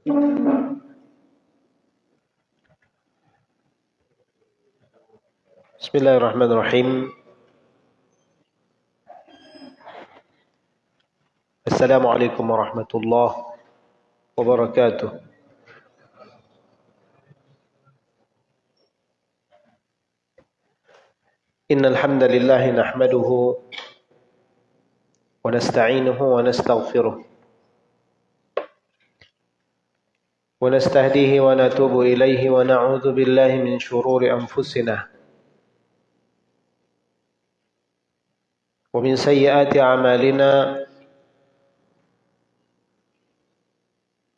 بسم الله الرحمن الرحيم السلام عليكم ورحمة الله وبركاته إن الحمد لله نحمده ونستعينه ونستغفره ونستهديه ونتوب إليه ونعوذ بالله من شرور أنفسنا ومن سيئات أعمالنا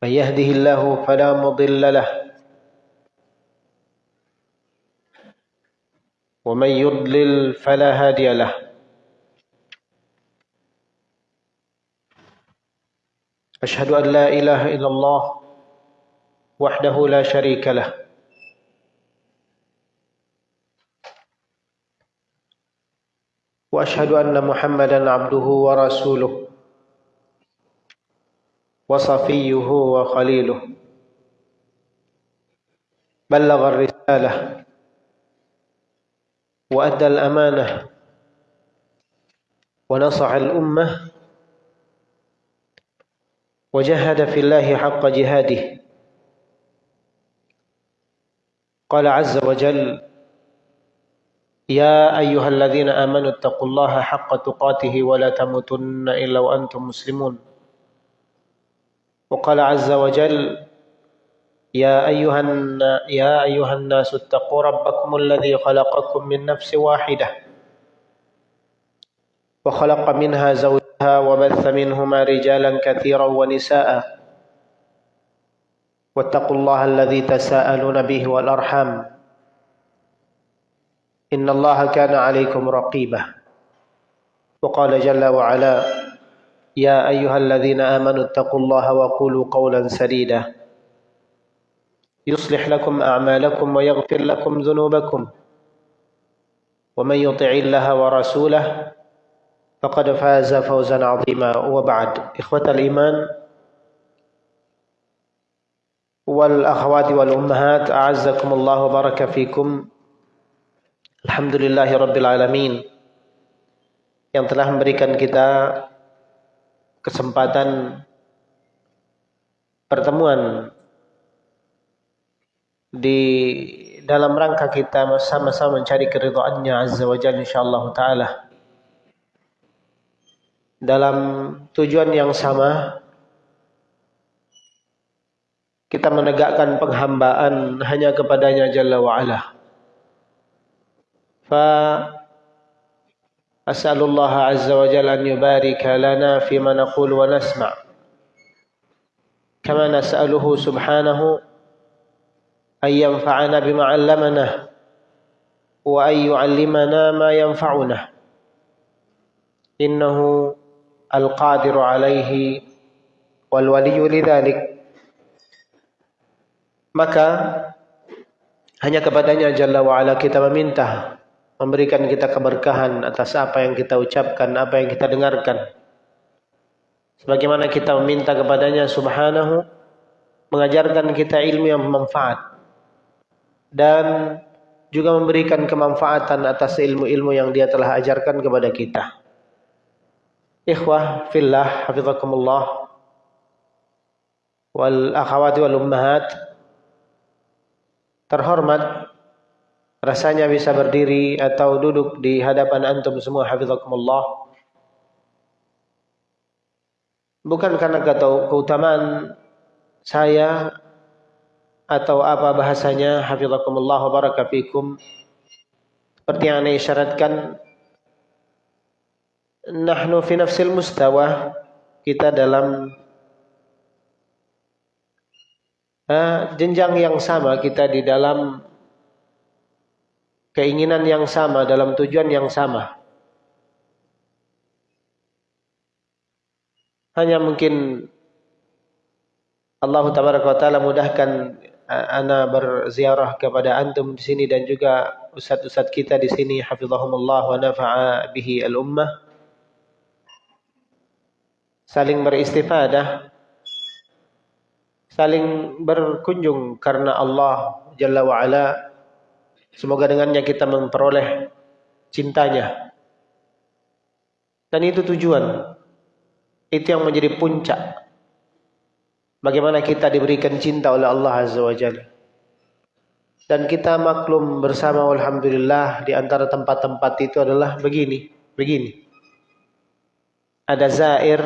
من يهده الله فلا مضل له ومن يضلل فلا هادي له أشهد أن لا إله إلا الله وحده لا شريك له. وأشهد أن محمدا عبده ورسوله وصفيه وخليله. بلغ الرسالة وأدى الأمانة ونصح الأمة وجهد في الله حق جهاده. قال عز وجل يا أيها الذين آمنوا اتقوا الله حق تقاته ولا تموتن إلا وأنتم مسلمون. وقال عز وجل يا أيها, يا أيها الناس اتقوا ربكم الذي خلقكم من نفس واحدة وخلق منها زوجها وبث منهما رجالا كثيرا ونساء. واتقوا الله الذي تساءلون به والأرحام. إن الله كان عليكم رقيبا. وقال جل وعلا يا أيها الذين آمنوا اتقوا الله وقولوا قولا سديدا. يصلح لكم أعمالكم ويغفر لكم ذنوبكم. ومن يطع الله ورسوله فقد فاز فوزا عظيما. وبعد إخوة الإيمان والأخوات والأمهات أعزكم الله وبارك فيكم Alhamdulillahi Rabbil Alamin yang telah memberikan kita kesempatan pertemuan di dalam rangka kita sama-sama mencari keridhaannya Azza wa Jalla insyaallah taala dalam tujuan yang sama kita menegakkan penghambaan hanya kepadanya Jalla wa'ala. Fa as'alullah azza wa jalla an yubarika lana fima naqul wa nasma' kama nas'aluhu subhanahu an yanfa'ana bima 'allamana wa an yu'allimana ma yanfa'una. Innahu al-qadiru 'alayhi wal waliyyu lidhalik maka hanya kepadanya Jalla wa'ala kita meminta memberikan kita keberkahan atas apa yang kita ucapkan, apa yang kita dengarkan. Sebagaimana kita meminta kepadanya subhanahu mengajarkan kita ilmu yang bermanfaat dan juga memberikan kemanfaatan atas ilmu-ilmu yang dia telah ajarkan kepada kita. Ikhwah fillah hafizakumullah wal akhawati wal ummahat terhormat rasanya bisa berdiri atau duduk di hadapan antum semua hafizakumullah. Bukan karena kata keutamaan saya atau apa bahasanya hafizakumullah barakafikum seperti yang anda isyaratkan nahnu fi nafsil mustawa kita dalam uh, jenjang yang sama kita di dalam keinginan yang sama dalam tujuan yang sama. Hanya mungkin Allah taala mudahkan ana berziarah kepada antum di sini dan juga ustaz-ustaz kita di sini hafizahumullah wa nafa'a bihi al-ummah saling beristifadah saling berkunjung karena Allah Jalla wa'ala. Semoga dengannya kita memperoleh cintanya. Dan itu tujuan. Itu yang menjadi puncak. Bagaimana kita diberikan cinta oleh Allah Azza wa Jalla. Dan kita maklum bersama Alhamdulillah di antara tempat-tempat itu adalah begini. Begini. Ada zair,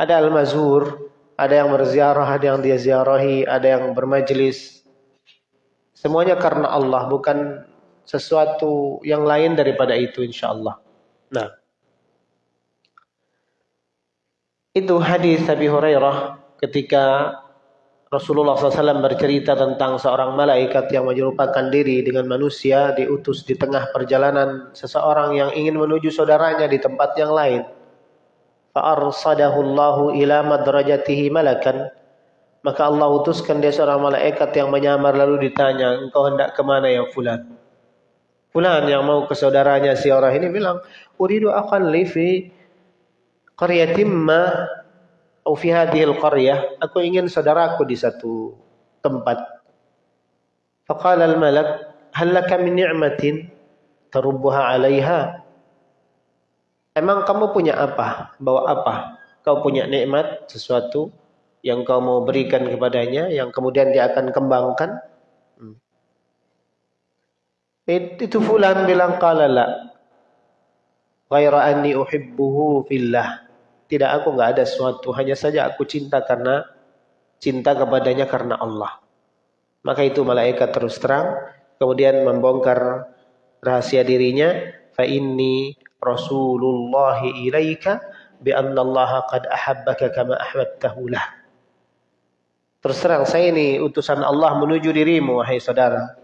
ada al-mazur, ada yang berziarah, ada yang dia ziarahi, ada yang bermajlis. Semuanya karena Allah, bukan sesuatu yang lain daripada itu insyaallah. Nah. Itu hadis Abi Hurairah ketika Rasulullah SAW bercerita tentang seorang malaikat yang menyerupakan diri dengan manusia diutus di tengah perjalanan seseorang yang ingin menuju saudaranya di tempat yang lain fa'arsadahu Allahu ila madrajatihi malakan maka Allah utuskan dia seorang malaikat yang menyamar lalu ditanya engkau hendak ke mana ya fulan? Fulan yang mau ke saudaranya si orang ini bilang uridu aqalli fi qaryatin ma au fi hadhihi qaryah. Aku ingin saudaraku di satu tempat. Faqala al-malak hal laka min ni'matin tarubbuha 'alaiha Emang kamu punya apa? Bawa apa? Kau punya nikmat, sesuatu yang kau mau berikan kepadanya, yang kemudian dia akan kembangkan. Hmm. Itu fulan bilang qala la. Uhibbuhu fillah. Tidak aku enggak ada sesuatu, hanya saja aku cinta karena cinta kepadanya karena Allah. Maka itu malaikat terus terang kemudian membongkar rahasia dirinya fa inni Rasulullah ilaika bi anna Allah qad ahabbaka kama ahbabtahu lah. Terus terang saya ini utusan Allah menuju dirimu wahai saudara.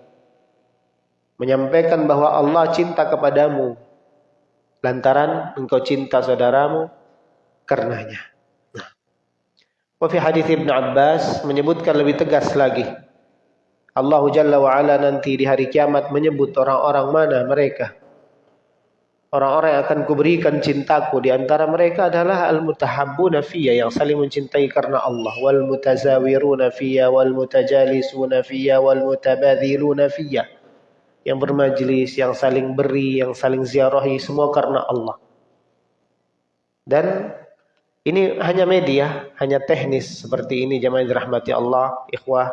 Menyampaikan bahwa Allah cinta kepadamu lantaran engkau cinta saudaramu karenanya. Nah. Wa fi hadis Ibnu Abbas menyebutkan lebih tegas lagi. Allah Jalla wa ala nanti di hari kiamat menyebut orang-orang mana mereka Orang-orang yang akan kuberikan cintaku di antara mereka adalah al-mutahabbuna fiyya yang saling mencintai karena Allah wal mutazawiruna fiyya wal mutajalisuna fiyya wal mutabadziluna fiyya yang bermajlis, yang saling beri, yang saling ziarahi semua karena Allah. Dan ini hanya media, hanya teknis seperti ini jemaah dirahmati Allah, ikhwah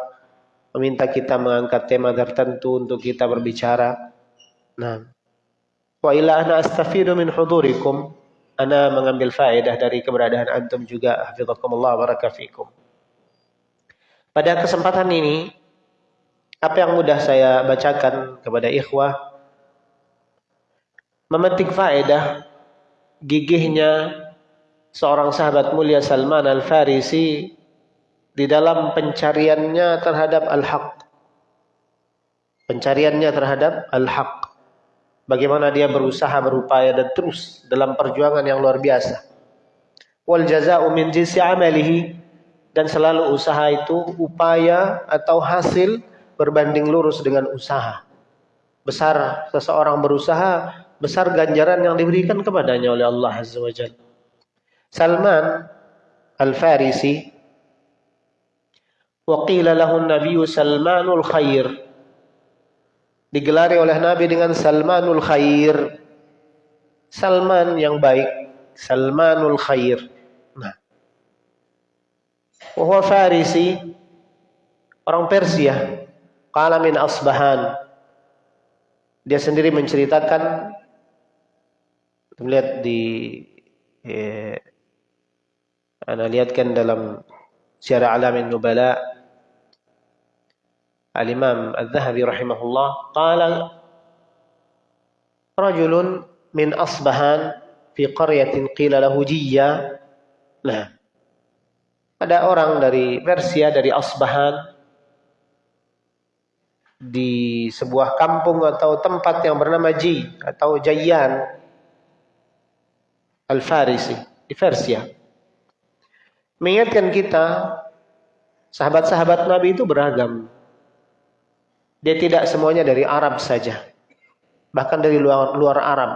meminta kita mengangkat tema tertentu untuk kita berbicara. Nah, Wa ila ana astafidu min hudurikum. Ana mengambil faedah dari keberadaan antum juga. Hafizakumullah barakatuh Pada kesempatan ini, apa yang mudah saya bacakan kepada ikhwah, memetik faedah gigihnya seorang sahabat mulia Salman Al-Farisi di dalam pencariannya terhadap al-haq. Pencariannya terhadap al-haq bagaimana dia berusaha berupaya dan terus dalam perjuangan yang luar biasa. Wal jazaa'u min jinsi amalihi dan selalu usaha itu upaya atau hasil berbanding lurus dengan usaha. Besar seseorang berusaha, besar ganjaran yang diberikan kepadanya oleh Allah Azza wa Jalla. Salman Al-Farisi Waqila lahu an-nabiy Salmanul Khair digelari oleh Nabi dengan Salmanul Khair. Salman yang baik, Salmanul Khair. Nah. Wahwa Farisi, orang Persia, kala min Asbahan. Dia sendiri menceritakan, melihat di, eh, anda lihatkan dalam Syarah Alamin Nubala, Al-Imam Al-Zahabi rahimahullah qala rajulun min Asbahan fi qaryatin qila lahu Jiyya. Nah ada orang dari Persia dari Asbahan di sebuah kampung atau tempat yang bernama Ji atau Jayyan Al-Farisi di Persia. Mengingatkan kita sahabat-sahabat Nabi itu beragam dia tidak semuanya dari Arab saja. Bahkan dari luar, luar Arab.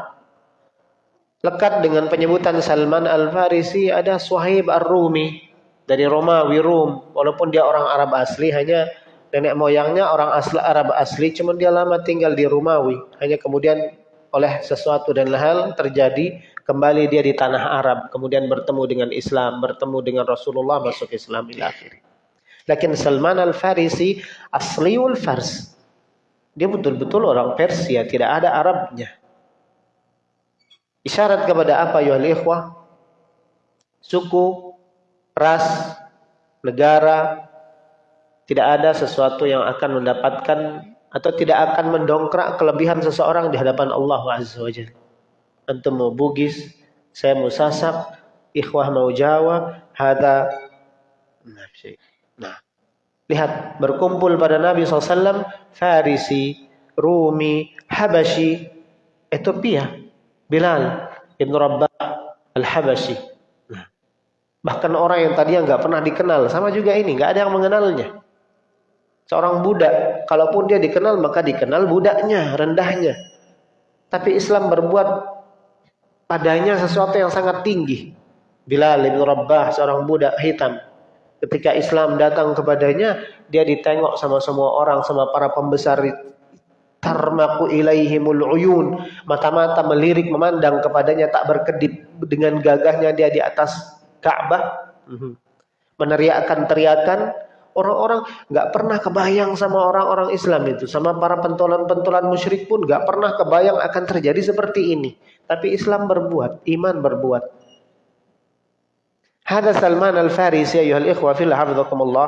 Lekat dengan penyebutan Salman Al-Farisi ada Suhaib Ar-Rumi dari Romawi Rum, walaupun dia orang Arab asli, hanya nenek moyangnya orang asli Arab asli, cuman dia lama tinggal di Romawi, hanya kemudian oleh sesuatu dan hal terjadi kembali dia di tanah Arab, kemudian bertemu dengan Islam, bertemu dengan Rasulullah masuk Islam ila akhir. Lakin Salman al-Farisi asliul Fars. Dia betul-betul orang Persia, tidak ada Arabnya. Isyarat kepada apa ya ikhwah? Suku, ras, negara, tidak ada sesuatu yang akan mendapatkan atau tidak akan mendongkrak kelebihan seseorang di hadapan Allah Azza wa. Antum mau Bugis, saya mau Sasak, ikhwah mau Jawa, hada Nah, lihat berkumpul pada Nabi SAW Farisi, Rumi, Habashi, Ethiopia Bilal Ibn Rabbah Al-Habashi. Nah, bahkan orang yang tadi nggak pernah dikenal, sama juga ini, nggak ada yang mengenalnya. Seorang budak, kalaupun dia dikenal maka dikenal budaknya, rendahnya. Tapi Islam berbuat padanya sesuatu yang sangat tinggi. Bilal Ibn Rabbah, seorang budak hitam. Ketika Islam datang kepadanya, dia ditengok sama semua orang, sama para pembesar. Tarmaku ilaihimul uyun. Mata-mata melirik memandang kepadanya tak berkedip. Dengan gagahnya dia di atas Ka'bah. Mhm. meneriakkan teriakan. Orang-orang nggak pernah kebayang sama orang-orang Islam itu. Sama para pentolan-pentolan musyrik pun nggak pernah kebayang akan terjadi seperti ini. Tapi Islam berbuat iman berbuat Hada Salman al-Farisi ayuhal ikhwa fillah hafizakumullah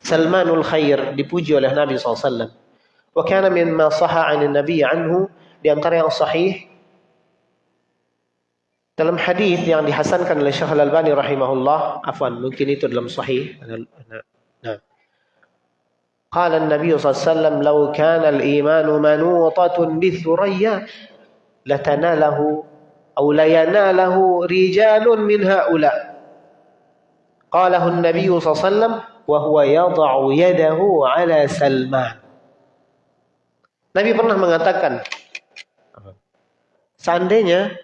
Salmanul khair dipuji oleh Nabi SAW Wa kana mimma sahha 'an Nabi anhu di antara yang sahih dalam hadis yang dihasankan oleh Syekh Al-Albani rahimahullah, afwan, mungkin itu dalam sahih. Nah. قال النبي صلى الله عليه وسلم لو كان الإيمان منوطة بثريا لتناله awlayana lahu rijalun min haula. Qalahu an-nabiy sallallahu alaihi wa huwa yad'u yadahu ala Salman. Nabi pernah mengatakan seandainya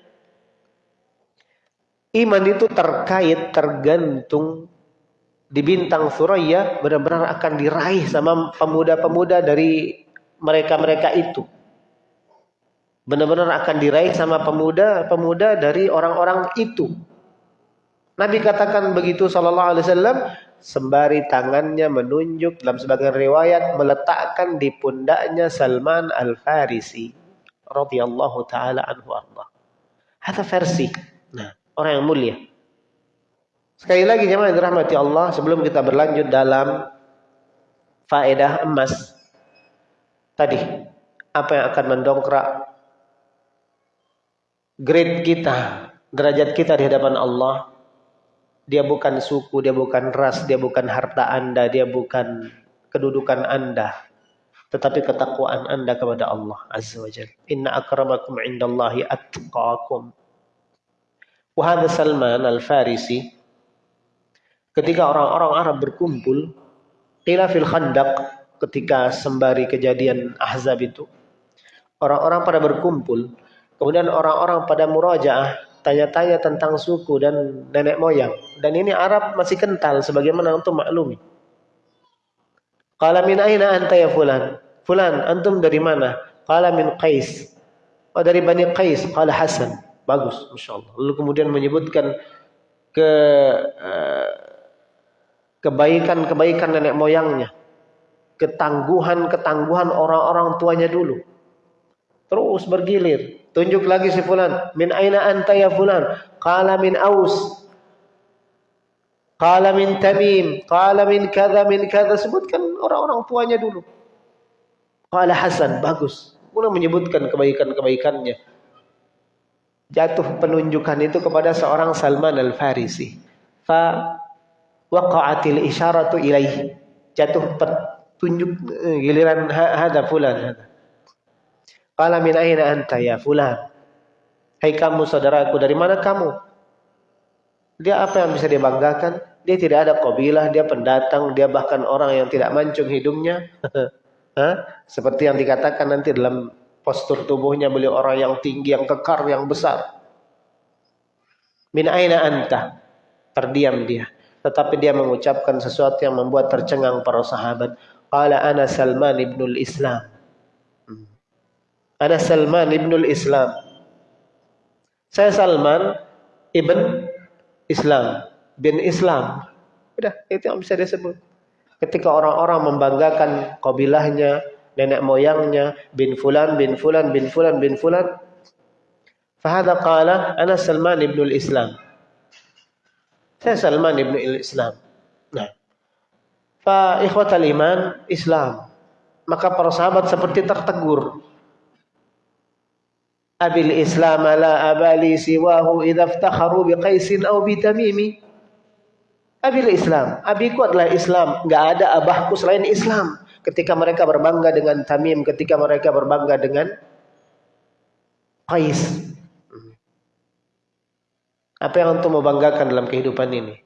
iman itu terkait tergantung di bintang Suraya benar-benar akan diraih sama pemuda-pemuda dari mereka-mereka itu. Benar-benar akan diraih sama pemuda-pemuda dari orang-orang itu. Nabi katakan begitu sallallahu alaihi wasallam sembari tangannya menunjuk dalam sebagian riwayat meletakkan di pundaknya Salman Al-Farisi radhiyallahu taala anhu Allah. Ada versi. Nah, orang yang mulia. Sekali lagi jemaah yang dirahmati Allah, sebelum kita berlanjut dalam faedah emas tadi, apa yang akan mendongkrak grade kita, derajat kita di hadapan Allah dia bukan suku, dia bukan ras, dia bukan harta Anda, dia bukan kedudukan Anda. Tetapi ketakwaan Anda kepada Allah Azza wa Jalla. Inna akramakum indallahi atqakum. Wahada Salman al-Farisi. Ketika orang-orang Arab berkumpul. Qila fil khandaq. Ketika sembari kejadian Ahzab itu. Orang-orang pada berkumpul. Kemudian orang-orang pada murajaah tanya-tanya tentang suku dan nenek moyang. Dan ini Arab masih kental sebagaimana untuk maklumi. Qala min aina anta ya fulan? Fulan, antum dari mana? Qala min Qais. Oh dari Bani Qais. Qala Hasan. Bagus, Masya Allah. Lalu kemudian menyebutkan ke uh, kebaikan-kebaikan nenek moyangnya. Ketangguhan-ketangguhan orang-orang tuanya dulu. Terus bergilir. Tunjuk lagi si fulan. Min aina anta ya fulan? Qala min Aus. Qala min Tamim. Qala min kada min kada. Sebutkan orang-orang tuanya dulu. Qala Hasan. Bagus. Mulai menyebutkan kebaikan-kebaikannya. Jatuh penunjukan itu kepada seorang Salman al-Farisi. Fa waqa'atil isyaratu ilaihi. Jatuh petunjuk eh, giliran hada fulan hada. Qala min aina anta ya fulan? Hai kamu saudaraku, dari mana kamu? Dia apa yang bisa dia banggakan? Dia tidak ada kabilah, dia pendatang, dia bahkan orang yang tidak mancung hidungnya. Hah? Seperti yang dikatakan nanti dalam postur tubuhnya beliau orang yang tinggi, yang kekar, yang besar. Min aina anta? terdiam dia. Tetapi dia mengucapkan sesuatu yang membuat tercengang para sahabat. Qala ana Salman ibnul Islam. Ana Salman ibnul Islam. Saya Salman ibn Islam, bin Islam. Udah, itu yang bisa disebut. Ketika orang-orang membanggakan kabilahnya, nenek moyangnya, bin fulan, bin fulan, bin fulan, bin fulan. Fahada qala, ana Salman ibn Islam. Saya Salman ibn Islam. Nah, fa ikhwatal iman Islam. Maka para sahabat seperti tertegur. Abil Islam la abali siwahu idza iftakharu biqaisin aw bitamimi. Abil Islam, abiku adalah Islam, enggak ada abahku selain Islam. Ketika mereka berbangga dengan Tamim, ketika mereka berbangga dengan Qais. Apa yang antum mau banggakan dalam kehidupan ini?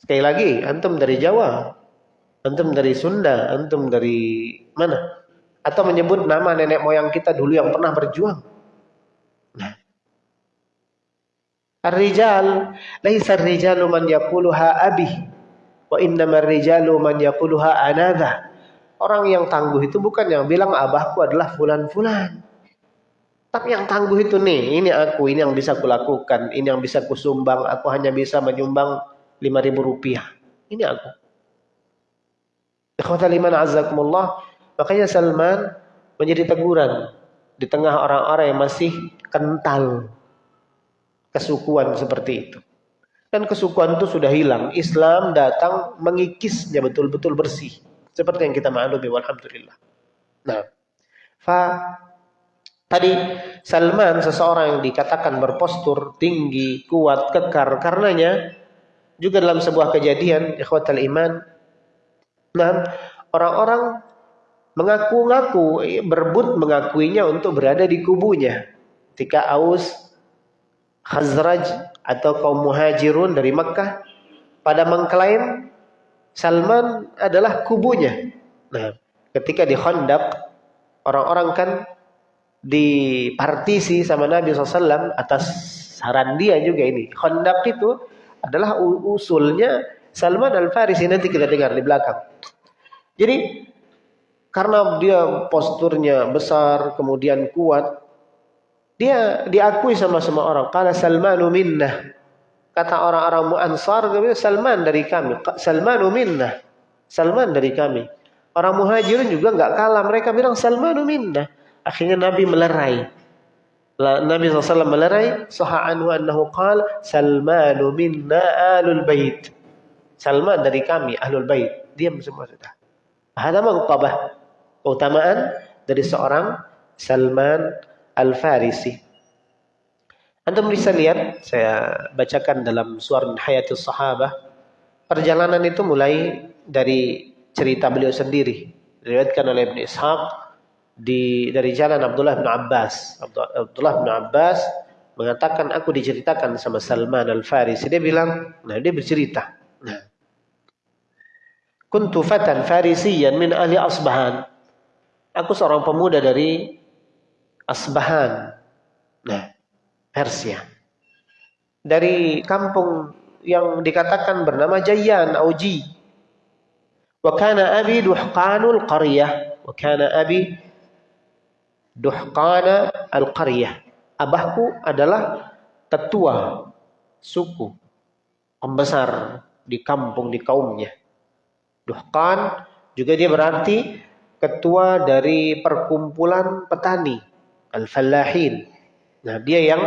Sekali lagi, antum dari Jawa, antum dari Sunda, antum dari mana? Atau menyebut nama nenek moyang kita dulu yang pernah berjuang. Ar-rijal laisa ar-rijalu man yaquluha abi wa innamar rijalu man yaquluha anadha. Orang yang tangguh itu bukan yang bilang abahku adalah fulan-fulan. Tapi yang tangguh itu nih, ini aku, ini yang bisa kulakukan, ini yang bisa kusumbang, aku hanya bisa menyumbang lima ribu rupiah. Ini aku. Ikhwatal iman azakumullah, makanya Salman menjadi teguran di tengah orang-orang yang masih kental kesukuan seperti itu. Dan kesukuan itu sudah hilang. Islam datang mengikisnya betul-betul bersih. Seperti yang kita maklumi, walhamdulillah. Nah, fa tadi Salman seseorang yang dikatakan berpostur tinggi, kuat, kekar karenanya juga dalam sebuah kejadian ikhwatal iman nah orang-orang mengaku-ngaku berebut mengakuinya untuk berada di kubunya ketika Aus Khazraj atau kaum muhajirun dari Makkah pada mengklaim Salman adalah kubunya. Nah, ketika di Khandaq orang-orang kan dipartisi sama Nabi SAW atas saran dia juga ini. Khandaq itu adalah usulnya Salman Al-Farisi nanti kita dengar di belakang. Jadi karena dia posturnya besar, kemudian kuat, dia diakui sama semua orang. Kala Salmanu minnah. Kata orang-orang Ansar, Salman dari kami. Salmanu minnah. Salman dari kami. Orang muhajirin juga nggak kalah. Mereka bilang Salmanu minnah. Akhirnya Nabi melerai. Nabi SAW melerai. Saha'anhu annahu qal Salmanu minna alul bait. Salman dari kami, ahlul bait. Diam semua sudah. Ada mengkabah. Keutamaan dari seorang Salman Al-Farisi. Antum bisa lihat, saya bacakan dalam Suar min Hayatul Sahabah. Perjalanan itu mulai dari cerita beliau sendiri. Diriwayatkan oleh Ibn Ishaq di dari jalan Abdullah bin Abbas. Abdullah bin Abbas mengatakan aku diceritakan sama Salman Al-Farisi. Dia bilang, nah dia bercerita. Nah. Kuntu fatan farisiyan min ahli Asbahan. Aku seorang pemuda dari Asbahan. Nah, Persia. Dari kampung yang dikatakan bernama Jayan Auji. Wa kana abi duhqanul qaryah. Wa kana abi duhqana al-qaryah. Abahku adalah tetua suku pembesar di kampung di kaumnya. Duhqan juga dia berarti ketua dari perkumpulan petani al-fallahin. Nah, dia yang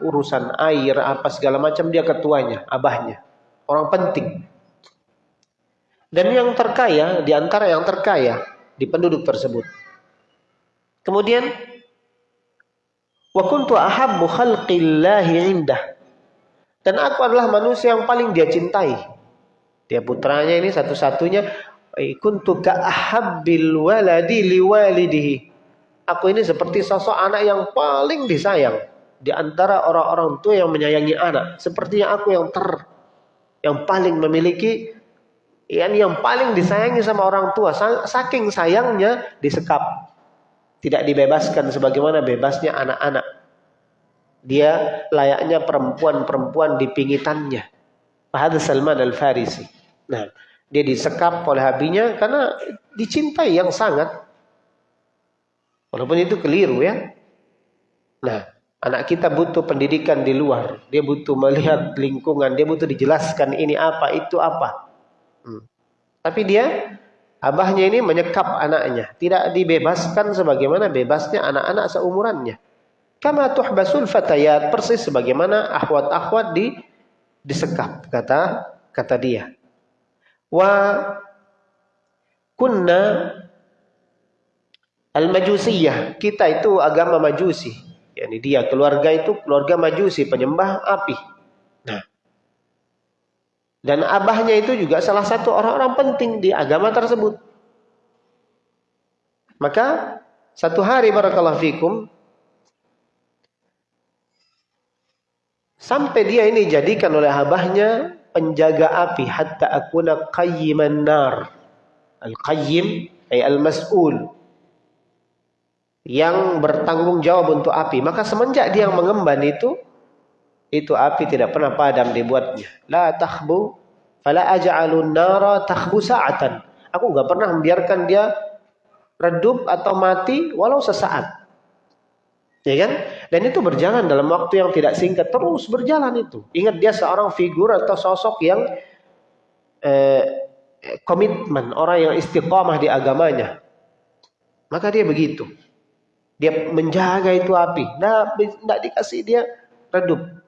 urusan air apa segala macam dia ketuanya, abahnya. Orang penting. Dan yang terkaya di antara yang terkaya di penduduk tersebut. Kemudian wa kuntu ahabbu khalqillahi indah. Dan aku adalah manusia yang paling dia cintai. Dia putranya ini satu-satunya kuntu ka ahabbil waladi liwalidihi Aku ini seperti sosok anak yang paling disayang di antara orang-orang tua yang menyayangi anak. Sepertinya aku yang ter yang paling memiliki yang yang paling disayangi sama orang tua. Saking sayangnya disekap. Tidak dibebaskan sebagaimana bebasnya anak-anak. Dia layaknya perempuan-perempuan di pingitannya. Fahad Salman Al-Farisi. Nah, dia disekap oleh habinya karena dicintai yang sangat. Walaupun itu keliru ya. Nah, anak kita butuh pendidikan di luar. Dia butuh melihat lingkungan. Dia butuh dijelaskan ini apa, itu apa. Hmm. Tapi dia, abahnya ini menyekap anaknya. Tidak dibebaskan sebagaimana bebasnya anak-anak seumurannya. Kama tuhbasul fatayat. Persis sebagaimana akhwat-akhwat di disekap kata kata dia wa kunna al-majusiyah. Kita itu agama majusi. Yakni dia keluarga itu keluarga majusi penyembah api. Nah. Dan abahnya itu juga salah satu orang-orang penting di agama tersebut. Maka satu hari barakallahu fikum Sampai dia ini jadikan oleh abahnya penjaga api hatta akuna qayyiman nar. Al-qayyim ay al-mas'ul yang bertanggung jawab untuk api. Maka semenjak dia mengemban itu itu api tidak pernah padam dibuatnya. La takhbu fala aj'alun nara takhbu sa'atan. Aku enggak pernah membiarkan dia redup atau mati walau sesaat. Ya kan? Dan itu berjalan dalam waktu yang tidak singkat, terus berjalan itu. Ingat dia seorang figur atau sosok yang eh, komitmen, orang yang istiqomah di agamanya. Maka dia begitu. Dia menjaga itu api. Nah, tidak dikasih dia redup.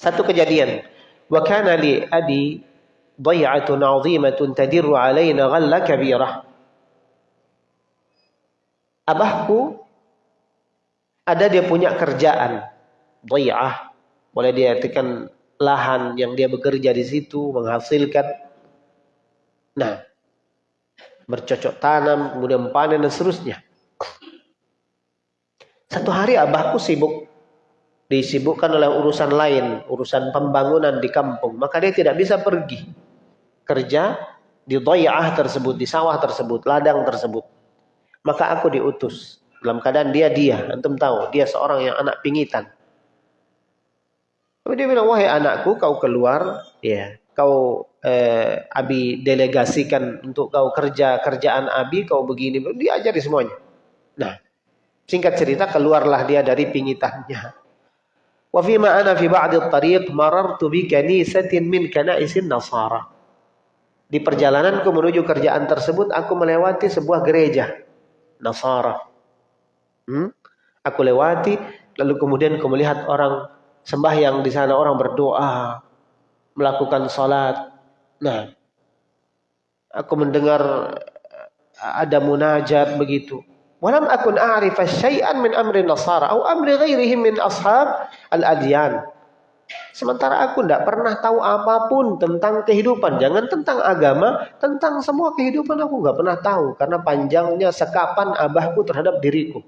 Satu kejadian. Wa kana li adi dhai'atun 'azimatun tadirru 'alaina ghalla kabirah. Abahku ada dia punya kerjaan dhi'ah. Boleh diartikan lahan yang dia bekerja di situ menghasilkan. Nah, bercocok tanam kemudian panen dan seterusnya. Satu hari abahku sibuk. Disibukkan oleh urusan lain urusan pembangunan di kampung. Maka dia tidak bisa pergi. Kerja di dhai'ah tersebut di sawah tersebut ladang tersebut. Maka aku diutus. Dalam keadaan dia dia, antum tahu, dia seorang yang anak pingitan. Tapi dia bilang, wahai anakku, kau keluar, ya, kau eh, abi delegasikan untuk kau kerja kerjaan abi, kau begini, diajari semuanya. Nah, singkat cerita keluarlah dia dari pingitannya. Wa fi ma ana fi ba'd at-tariq marartu bi kanisatin min kanaisin nasara. Di perjalananku menuju kerjaan tersebut aku melewati sebuah gereja Nasara. Hmm? Aku lewati, lalu kemudian aku melihat orang sembahyang di sana, orang berdoa, melakukan salat. Nah, aku mendengar ada munajat begitu. Walam akun a'rifa syai'an min amri nasara atau amri ghairihim min ashab al-adyan. Sementara aku tidak pernah tahu apa pun tentang kehidupan. Jangan tentang agama, tentang semua kehidupan aku nggak pernah tahu. Karena panjangnya sekapan abahku terhadap diriku.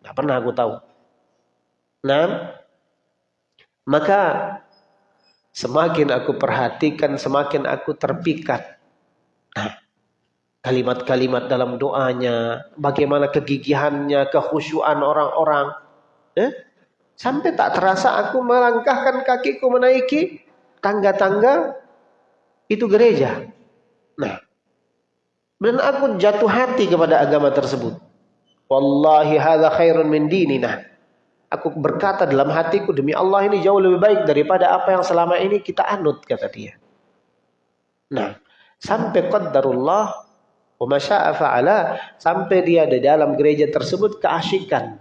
Nggak pernah aku tahu. Nah, maka semakin aku perhatikan, semakin aku terpikat. Nah, kalimat-kalimat dalam doanya, bagaimana kegigihannya, kehusuan orang-orang. Eh? Sampai tak terasa aku melangkahkan kakiku menaiki tangga-tangga itu gereja. Nah, dan aku jatuh hati kepada agama tersebut. Wallahi hadza khairun min dinina. Aku berkata dalam hatiku demi Allah ini jauh lebih baik daripada apa yang selama ini kita anut kata dia. Nah, sampai qaddarullah wa masya'a fa'ala sampai dia di dalam gereja tersebut keasikan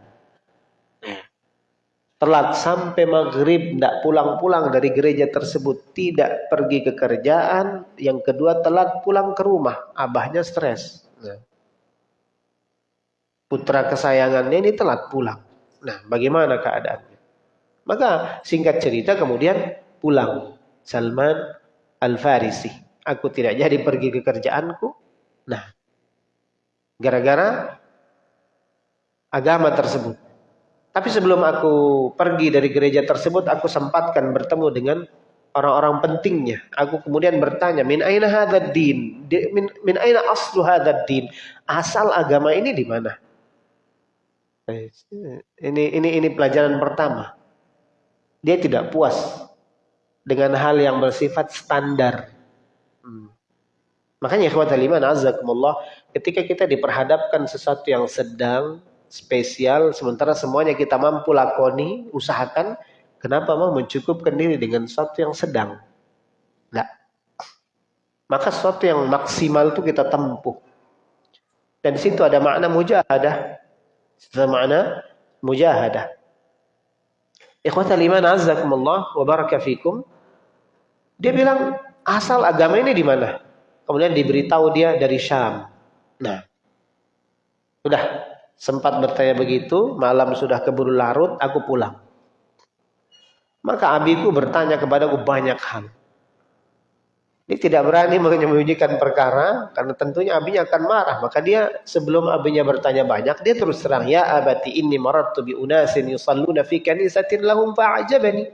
telat sampai maghrib tidak pulang-pulang dari gereja tersebut tidak pergi ke kerjaan yang kedua telat pulang ke rumah abahnya stres nah. putra kesayangannya ini telat pulang nah bagaimana keadaannya maka singkat cerita kemudian pulang Salman Al-Farisi aku tidak jadi pergi ke kerjaanku nah gara-gara agama tersebut tapi sebelum aku pergi dari gereja tersebut, aku sempatkan bertemu dengan orang-orang pentingnya. Aku kemudian bertanya, min aina hadzal din? Min, min aina aslu hadzal din? Asal agama ini di mana? Ini ini ini pelajaran pertama. Dia tidak puas dengan hal yang bersifat standar. Hmm. Makanya ikhwat iman azakumullah ketika kita diperhadapkan sesuatu yang sedang spesial sementara semuanya kita mampu lakoni, usahakan kenapa mau mencukupkan diri dengan sesuatu yang sedang? Nah, maka sesuatu yang maksimal itu kita tempuh. Dan di situ ada makna mujahadah. Ada makna mujahadah. Ikhwatal iman azzakumullah wa baraka. Dia bilang, asal agama ini di mana? Kemudian diberitahu dia dari Syam. Nah, sudah sempat bertanya begitu, malam sudah keburu larut, aku pulang. Maka abiku bertanya kepadaku banyak hal. Dia tidak berani menyembunyikan perkara karena tentunya abinya akan marah. Maka dia sebelum abinya bertanya banyak, dia terus terang, "Ya abati inni marartu bi unasin yusalluna fi kanisatin lahum fa'ajabani."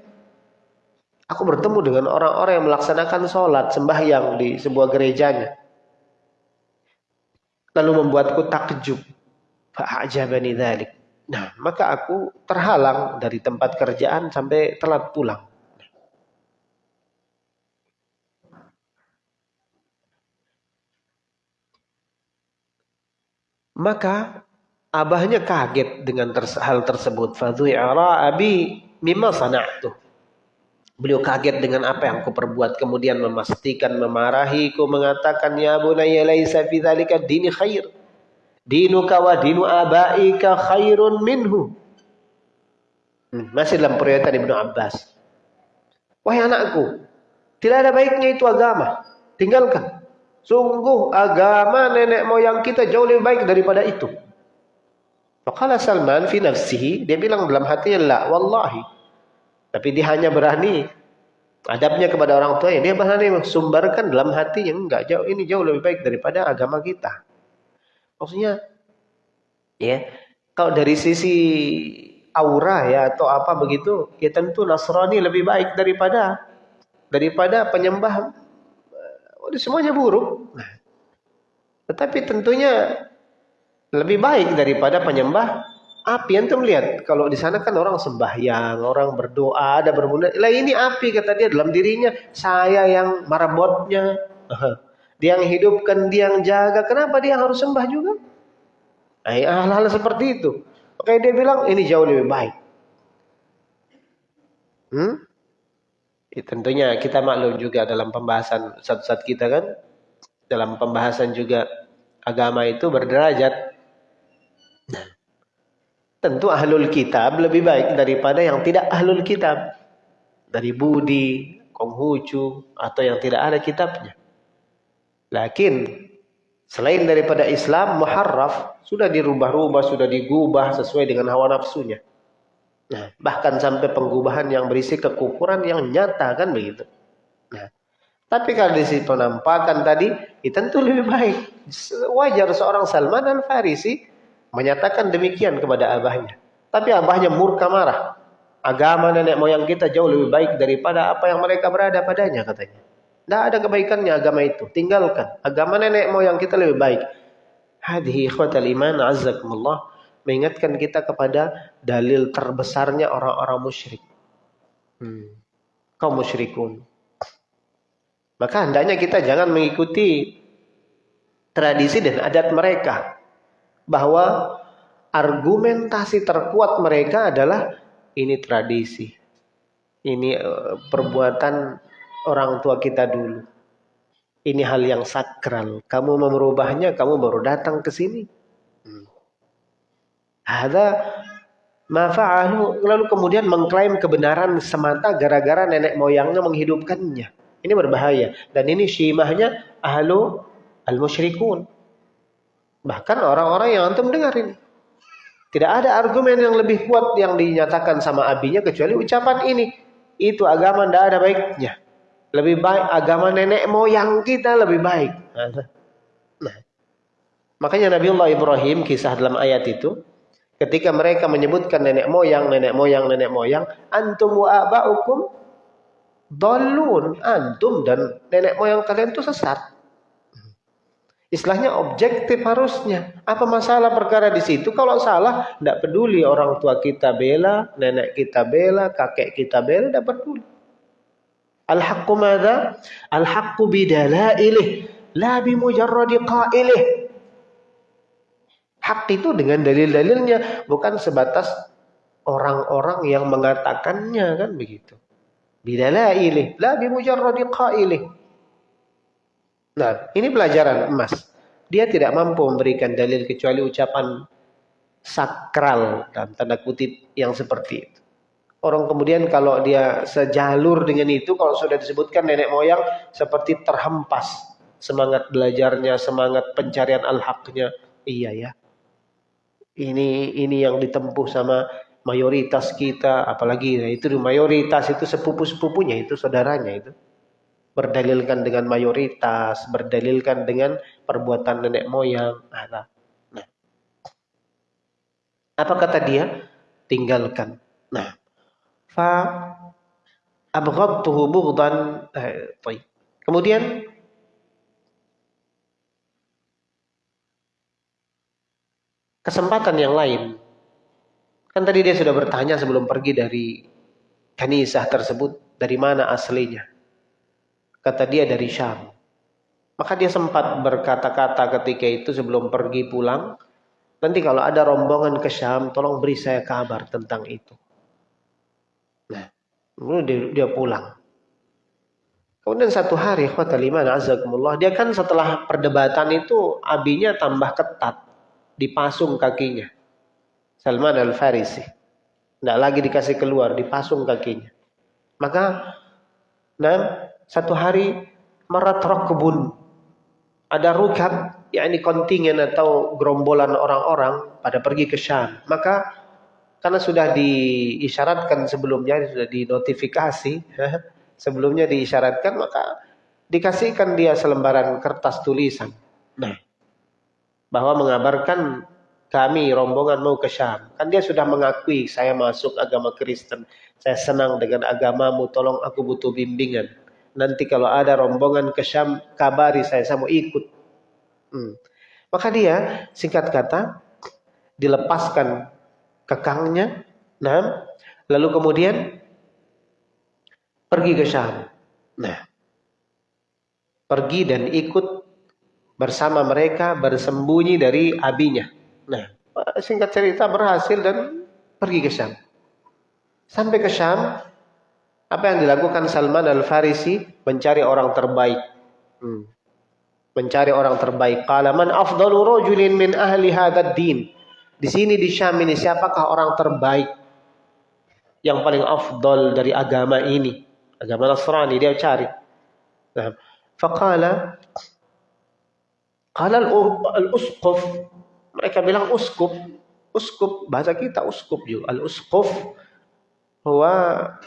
Aku bertemu dengan orang-orang yang melaksanakan sholat sembahyang di sebuah gerejanya. Lalu membuatku takjub. Fa'ajabani dhalik. Nah, maka aku terhalang dari tempat kerjaan sampai telat pulang. Maka abahnya kaget dengan hal tersebut. Fadhu'ara abi mimma sana'tu. Beliau kaget dengan apa yang aku perbuat. Kemudian memastikan, memarahiku, mengatakan, Ya bunaya laisa fi dini khair. Dinuka wa dinu abaika khairun minhu. Hmm, masih dalam pernyataan Ibnu Abbas. Wahai anakku, tidak ada baiknya itu agama. Tinggalkan. Sungguh agama nenek moyang kita jauh lebih baik daripada itu. Maka Salman fi nafsihi, dia bilang dalam hatinya, la wallahi. Tapi dia hanya berani adabnya kepada orang tua dia berani sumberkan dalam hati yang enggak jauh ini jauh lebih baik daripada agama kita. Maksudnya ya, kalau dari sisi aura ya atau apa begitu, ya tentu Nasrani lebih baik daripada daripada penyembah semuanya buruk. Tetapi tentunya lebih baik daripada penyembah api. Antum lihat, kalau di sana kan orang sembahyang, orang berdoa, ada bermula. Lah ini api kata dia dalam dirinya. Saya yang marabotnya. Dia yang hidupkan, dia yang jaga. Kenapa dia harus sembah juga? Nah, hal-hal seperti itu. Oke dia bilang ini jauh lebih baik. Hmm? Ya, tentunya kita maklum juga dalam pembahasan saat-saat kita kan dalam pembahasan juga agama itu berderajat. Nah, tentu ahlul kitab lebih baik daripada yang tidak ahlul kitab. Dari Budi, Konghucu, atau yang tidak ada kitabnya. Lakin selain daripada Islam, muharraf sudah dirubah-rubah, sudah digubah sesuai dengan hawa nafsunya. Nah, bahkan sampai pengubahan yang berisi kekufuran yang nyata kan begitu. Nah, tapi kalau di sisi penampakan tadi, itu tentu lebih baik. Wajar seorang Salman al Farisi menyatakan demikian kepada abahnya. Tapi abahnya murka marah. Agama nenek moyang kita jauh lebih baik daripada apa yang mereka berada padanya katanya. Tidak ada kebaikannya agama itu. Tinggalkan. Agama nenek moyang kita lebih baik. Hadhi ikhwatal iman azzakumullah mengingatkan kita kepada dalil terbesarnya orang-orang musyrik. Hmm. Kaum musyrikun. Maka hendaknya kita jangan mengikuti tradisi dan adat mereka. Bahwa argumentasi terkuat mereka adalah ini tradisi. Ini uh, perbuatan orang tua kita dulu. Ini hal yang sakral. Kamu mau merubahnya, kamu baru datang ke sini. Ada mafa'alu lalu kemudian mengklaim kebenaran semata gara-gara nenek moyangnya menghidupkannya. Ini berbahaya dan ini syimahnya ahlu al-musyrikun. Bahkan orang-orang yang antum dengar ini. Tidak ada argumen yang lebih kuat yang dinyatakan sama abinya kecuali ucapan ini. Itu agama tidak ada baiknya. Lebih baik agama nenek moyang kita lebih baik. Nah, makanya Nabi Allah Ibrahim kisah dalam ayat itu Ketika mereka menyebutkan nenek moyang, nenek moyang, nenek moyang, antum wa aba'ukum dolun. Antum dan nenek moyang kalian itu sesat. Istilahnya objektif harusnya. Apa masalah perkara di situ? Kalau salah, tidak peduli orang tua kita bela, nenek kita bela, kakek kita bela, tidak peduli. Al-haqqu madza? Al-haqqu bidalailih la bimujarradi qailih. Hak itu dengan dalil-dalilnya bukan sebatas orang-orang yang mengatakannya kan begitu. Bidalailih la bimujarradi qailih. Nah, ini pelajaran emas. Dia tidak mampu memberikan dalil kecuali ucapan sakral dan tanda kutip yang seperti itu. Orang kemudian kalau dia sejalur dengan itu, kalau sudah disebutkan nenek moyang seperti terhempas semangat belajarnya, semangat pencarian al-haqnya. Iya ya. Ini ini yang ditempuh sama mayoritas kita, apalagi nah itu mayoritas itu sepupu-sepupunya itu saudaranya itu. Berdalilkan dengan mayoritas, berdalilkan dengan perbuatan nenek moyang. Nah, nah. Apa kata dia? Tinggalkan. Nah, fa abghadtuhu bughdan eh, Kemudian kesempatan yang lain. Kan tadi dia sudah bertanya sebelum pergi dari kanisah tersebut, dari mana aslinya? Kata dia dari Syam. Maka dia sempat berkata-kata ketika itu sebelum pergi pulang, nanti kalau ada rombongan ke Syam, tolong beri saya kabar tentang itu. Nah, dia, dia pulang. Kemudian satu hari, dia kan setelah perdebatan itu abinya tambah ketat, dipasung kakinya. Salman al-Farisi. Tidak lagi dikasih keluar, dipasung kakinya. Maka, nah, satu hari marat kebun. Ada rukab, yakni kontingen atau gerombolan orang-orang pada pergi ke Syam. Maka karena sudah diisyaratkan sebelumnya, sudah dinotifikasi, sebelumnya diisyaratkan, maka dikasihkan dia selembaran kertas tulisan. Nah, bahwa mengabarkan kami rombongan mau ke Syam. Kan dia sudah mengakui saya masuk agama Kristen. Saya senang dengan agamamu, tolong aku butuh bimbingan. Nanti kalau ada rombongan ke Syam, kabari saya, saya mau ikut. Hmm. Maka dia, singkat kata, dilepaskan kekangnya. Nah, lalu kemudian pergi ke Syam. Nah, pergi dan ikut bersama mereka bersembunyi dari abinya. Nah, singkat cerita berhasil dan pergi ke Syam. Sampai ke Syam, apa yang dilakukan Salman al-Farisi? Mencari orang terbaik. Hmm. Mencari orang terbaik. Qala man afdalu rajulin min ahli hadad din. Di sini di Syam ini siapakah orang terbaik yang paling afdol dari agama ini? Agama Nasrani dia cari. Nah, faqala qala al-usquf mereka bilang uskup uskup bahasa kita uskup juga al-usquf huwa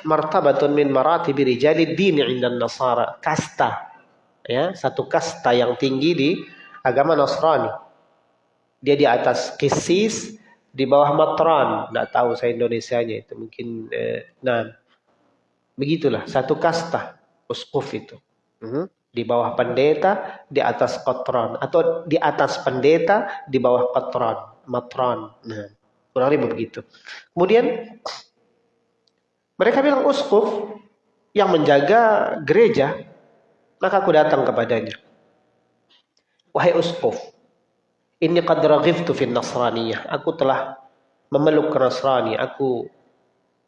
martabatun min maratibi rijali dini inda nasara kasta ya satu kasta yang tinggi di agama Nasrani dia di atas kisis, di bawah matron. Tidak tahu saya Indonesianya itu. Mungkin, eh, nah, begitulah. Satu kasta, uskuf itu. Hmm. Di bawah pendeta, di atas kotron. Atau di atas pendeta, di bawah kotron. Matron. Nah, kurang lebih begitu. Kemudian, mereka bilang uskuf yang menjaga gereja, maka aku datang kepadanya. Wahai uskuf, ini qad raghibtu fin nasraniyah. Aku telah memeluk Nasrani. Aku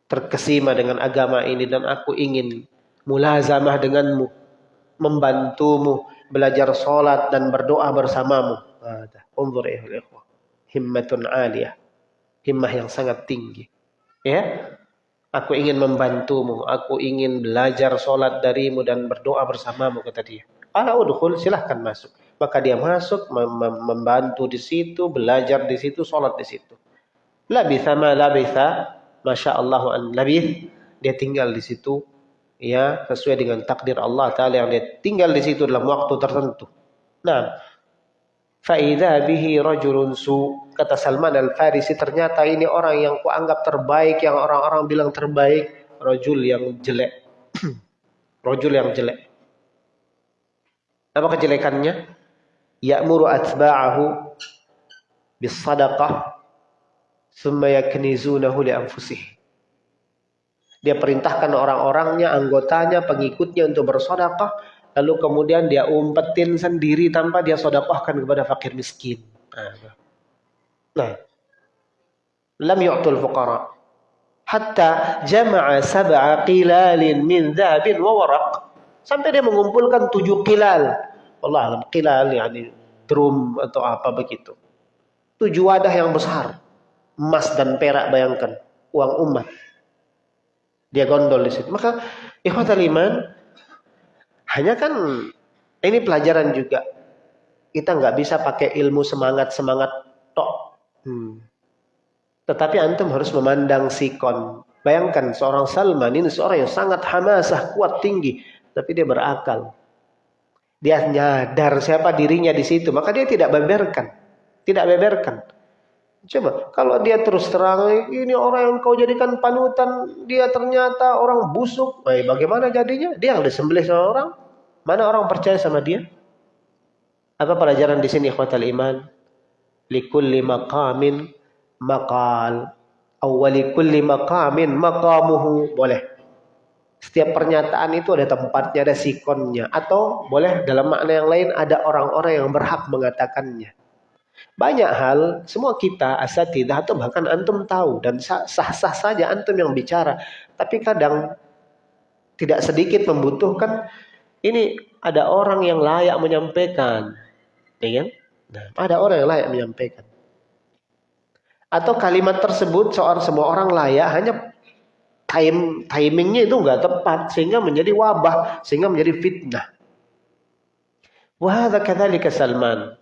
terkesima dengan agama ini dan aku ingin mulazamah denganmu, membantumu belajar salat dan berdoa bersamamu. Unzur ya ikhwah. Himmatun aliyah. Himmah yang sangat tinggi. Ya. Aku ingin membantumu, aku ingin belajar salat darimu dan berdoa bersamamu kata dia. Ala udkhul silahkan masuk. Maka dia masuk membantu di situ, belajar di situ, sholat di situ. Labitha ma labitha, masya Allah an labith, dia tinggal di situ, ya sesuai dengan takdir Allah Taala yang dia tinggal di situ dalam waktu tertentu. Nah, faida bihi rajulun su kata Salman al Farisi ternyata ini orang yang kuanggap terbaik, yang orang-orang bilang terbaik, rajul yang jelek, rajul yang jelek. Apa kejelekannya? ya'muru atba'ahu bis sadaqah thumma yaknizunahu li anfusih Dia perintahkan orang-orangnya, anggotanya, pengikutnya untuk bersedekah, lalu kemudian dia umpetin sendiri tanpa dia sedekahkan kepada fakir miskin. Nah, lam yu'tul fuqara hatta jama'a sab'a qilalin min dhahabin wa waraq sampai dia mengumpulkan tujuh qilal. Allah alam qilal yani drum atau apa begitu. Tujuh wadah yang besar. Emas dan perak bayangkan. Uang umat. Dia gondol di situ. Maka ikhwatal iman hanya kan ini pelajaran juga. Kita nggak bisa pakai ilmu semangat-semangat tok. Hmm. Tetapi antum harus memandang sikon. Bayangkan seorang Salman ini seorang yang sangat hamasah, kuat, tinggi. Tapi dia berakal. Dia nyadar siapa dirinya di situ. Maka dia tidak beberkan. Tidak beberkan. Coba, kalau dia terus terang, ini orang yang kau jadikan panutan, dia ternyata orang busuk. Baik, bagaimana jadinya? Dia yang disembelih sama orang. Mana orang percaya sama dia? Apa pelajaran di sini ikhwatal iman? Likulli maqamin maqal. Awali kulli maqamin maqamuhu. Boleh. Setiap pernyataan itu ada tempatnya, ada sikonnya. Atau boleh dalam makna yang lain ada orang-orang yang berhak mengatakannya. Banyak hal, semua kita asatidah atau bahkan antum tahu dan sah-sah saja antum yang bicara. Tapi kadang tidak sedikit membutuhkan ini ada orang yang layak menyampaikan. Ya? Nah, ada orang yang layak menyampaikan. Atau kalimat tersebut seorang semua orang layak hanya time timingnya itu nggak tepat sehingga menjadi wabah sehingga menjadi fitnah. Wahada kadzalika Salman.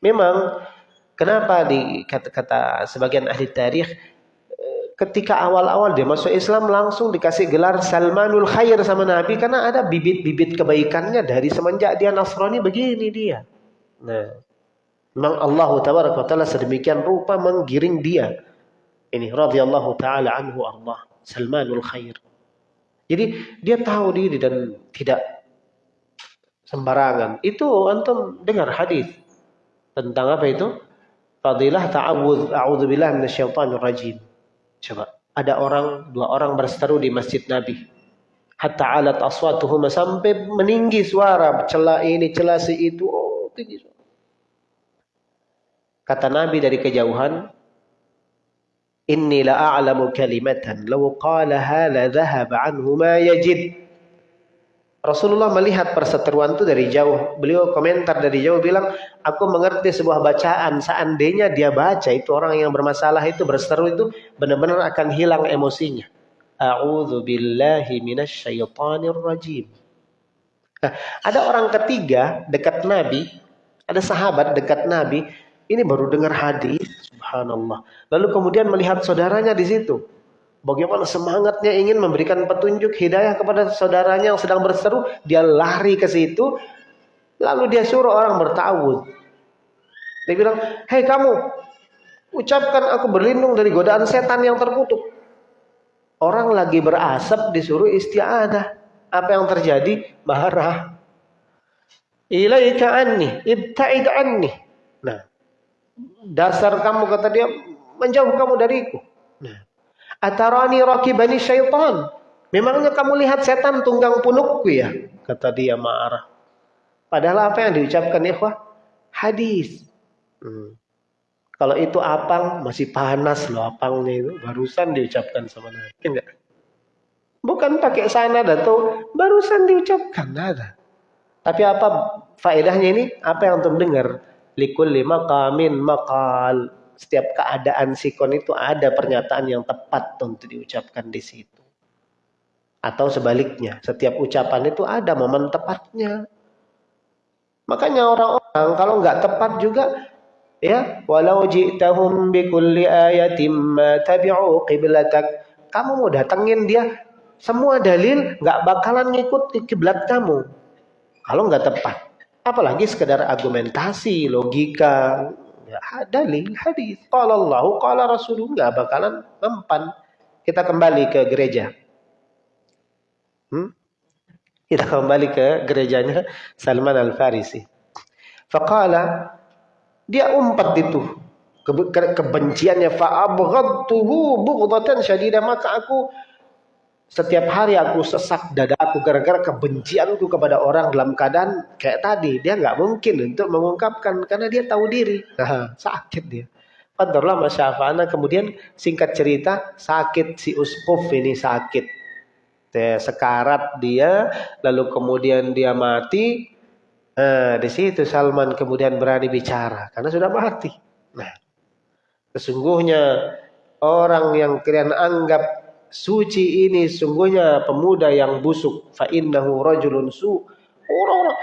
Memang kenapa di kata-kata sebagian ahli tarikh ketika awal-awal dia masuk Islam langsung dikasih gelar Salmanul Khair sama Nabi karena ada bibit-bibit kebaikannya dari semenjak dia Nasrani begini dia. Nah, memang Allah taala sedemikian rupa menggiring dia. Ini radhiyallahu taala anhu Allah Salmanul Khair. Jadi dia tahu diri dan tidak sembarangan. Itu antum dengar hadis tentang apa itu? Fadilah ta'awudz, a'udzubillah minasyaitonir rajim. Coba, ada orang, dua orang berseteru di masjid Nabi. Hatta alat aswatuhuma sampai meninggi suara, celah ini, celah si itu, oh tinggi suara. Kata Nabi dari kejauhan, Inni la a'lamu kalimatan law qalaha la dhahaba anhu ma yajid. Rasulullah melihat perseteruan itu dari jauh. Beliau komentar dari jauh bilang, aku mengerti sebuah bacaan. Seandainya dia baca itu orang yang bermasalah itu berseteru itu benar-benar akan hilang emosinya. A'udzu billahi minasyaitonir rajim. Nah, ada orang ketiga dekat Nabi, ada sahabat dekat Nabi, ini baru dengar hadis, subhanallah. Lalu kemudian melihat saudaranya di situ. Bagaimana semangatnya ingin memberikan petunjuk hidayah kepada saudaranya yang sedang berseru, dia lari ke situ, lalu dia suruh orang bertawud. Dia bilang, hei kamu, ucapkan aku berlindung dari godaan setan yang terkutuk. Orang lagi berasap disuruh istiadah. Apa yang terjadi? Marah. Ilaika anni, ibta'id anni. Nah, dasar kamu kata dia, menjauh kamu dariku. Nah, Atarani rakibani syaitan. Memangnya kamu lihat setan tunggang punukku ya? Kata dia marah. Padahal apa yang diucapkan ikhwah? Hadis. Hmm. Kalau itu apang masih panas loh apangnya itu. Barusan diucapkan sama Nabi. Enggak. Bukan pakai sana atau barusan diucapkan. Ada. Tapi apa faedahnya ini? Apa yang untuk dengar? Likul lima kamin makal setiap keadaan sikon itu ada pernyataan yang tepat untuk diucapkan di situ. Atau sebaliknya, setiap ucapan itu ada momen tepatnya. Makanya orang-orang kalau nggak tepat juga ya walau ji'tahum bikulli ayatim ma tabi'u qiblatak. Kamu mau datengin dia semua dalil nggak bakalan ngikut kiblat kamu. Kalau nggak tepat. Apalagi sekedar argumentasi, logika, Ya, dalil hadis. Qala Allah, qala Rasulullah bakalan mempan. Kita kembali ke gereja. Hmm? Kita kembali ke gerejanya Salman Al-Farisi. Faqala dia umpat itu ke, ke, kebenciannya fa abghadtuhu bughdatan syadida maka aku setiap hari aku sesak dadaku gara-gara kebencianku kepada orang dalam keadaan kayak tadi. Dia nggak mungkin untuk mengungkapkan karena dia tahu diri. Sakit dia. Qadarullah masyafa'ana. Kemudian singkat cerita, sakit si Uskuf ini sakit. Sekarat dia, lalu kemudian dia mati. Nah, di situ Salman kemudian berani bicara karena sudah mati. Nah, sesungguhnya orang yang kalian anggap suci ini sungguhnya pemuda yang busuk. Fa innahu rajulun su orang-orang.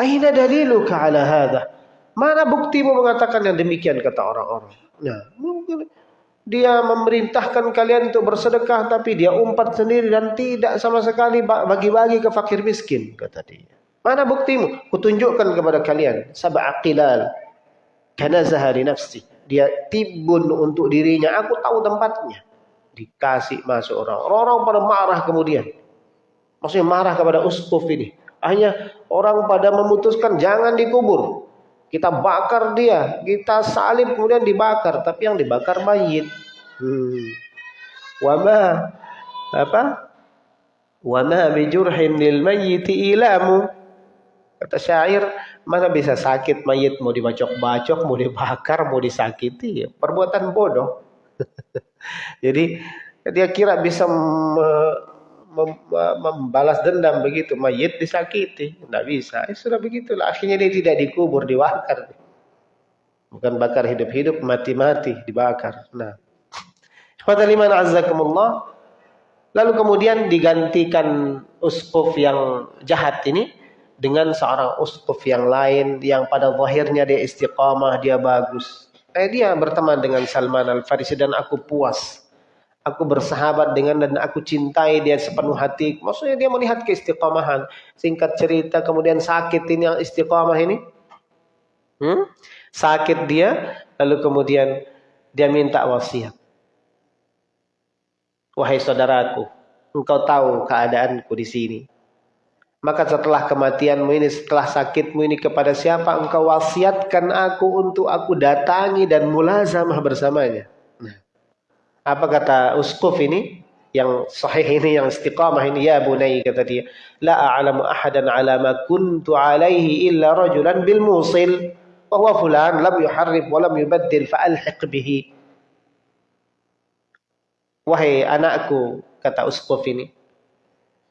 Aina daliluka ala hadha? Mana buktimu mengatakan yang demikian kata orang-orang. Nah mungkin dia memerintahkan kalian untuk bersedekah tapi dia umpat sendiri dan tidak sama sekali bagi-bagi ke fakir miskin kata dia. Mana buktimu? Kutunjukkan kepada kalian. Sab'a qilal. Kanazaha nafsi. Dia tibun untuk dirinya. Aku tahu tempatnya dikasih masuk orang. Orang-orang pada marah kemudian. Maksudnya marah kepada uskuf ini. Hanya orang pada memutuskan jangan dikubur. Kita bakar dia, kita salib kemudian dibakar, tapi yang dibakar mayit. Hmm. Wama apa? Wama bijurhin lil mayyiti ilamu. Kata syair, mana bisa sakit mayit mau dibacok-bacok, mau dibakar, mau disakiti, perbuatan bodoh. Jadi dia kira bisa membalas dendam begitu, mayit disakiti, tidak bisa. Eh, sudah begitulah. Akhirnya dia tidak dikubur, dibakar. Bukan bakar hidup-hidup, mati-mati, dibakar. Nah, Fadaliman azzakumullah. Lalu kemudian digantikan uskuf yang jahat ini dengan seorang uskuf yang lain yang pada zahirnya dia istiqamah, dia bagus. Eh, dia berteman dengan Salman Al-Farisi dan aku puas. Aku bersahabat dengan dan aku cintai dia sepenuh hati. Maksudnya dia melihat keistiqomahan. Singkat cerita kemudian sakit ini yang istiqomah ini. Hmm? Sakit dia lalu kemudian dia minta wasiat. Wahai saudaraku, engkau tahu keadaanku di sini. Maka setelah kematianmu ini, setelah sakitmu ini kepada siapa engkau wasiatkan aku untuk aku datangi dan mulazamah bersamanya. Nah, apa kata uskuf ini? Yang sahih ini, yang istiqamah ini. Ya bunai kata dia. La a'lamu ahadan ala ma kuntu alaihi illa rajulan bil musil. Wa fulan lam yuharrif wa lam yubaddil fa'alhiq bihi. Wahai anakku, kata uskuf ini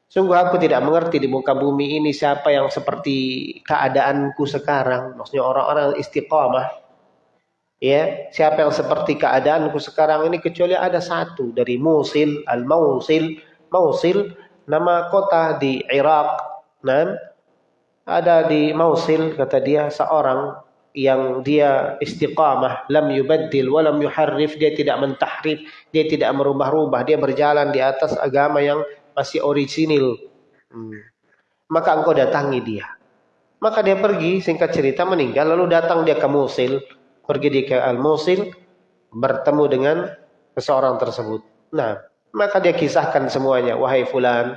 Sungguh aku tidak mengerti di muka bumi ini siapa yang seperti keadaanku sekarang. Maksudnya orang-orang istiqamah. Ya, siapa yang seperti keadaanku sekarang ini kecuali ada satu dari Musil, Al-Mausil. Mausil nama kota di Irak. Nah, ada di Mausil kata dia seorang yang dia istiqamah lam yubaddil wa lam yuharrif dia tidak mentahrif dia tidak merubah-rubah dia berjalan di atas agama yang masih orisinil. Hmm. Maka engkau datangi dia. Maka dia pergi, singkat cerita meninggal, lalu datang dia ke Musil, pergi dia ke Al-Musil, bertemu dengan seseorang tersebut. Nah, maka dia kisahkan semuanya, wahai fulan,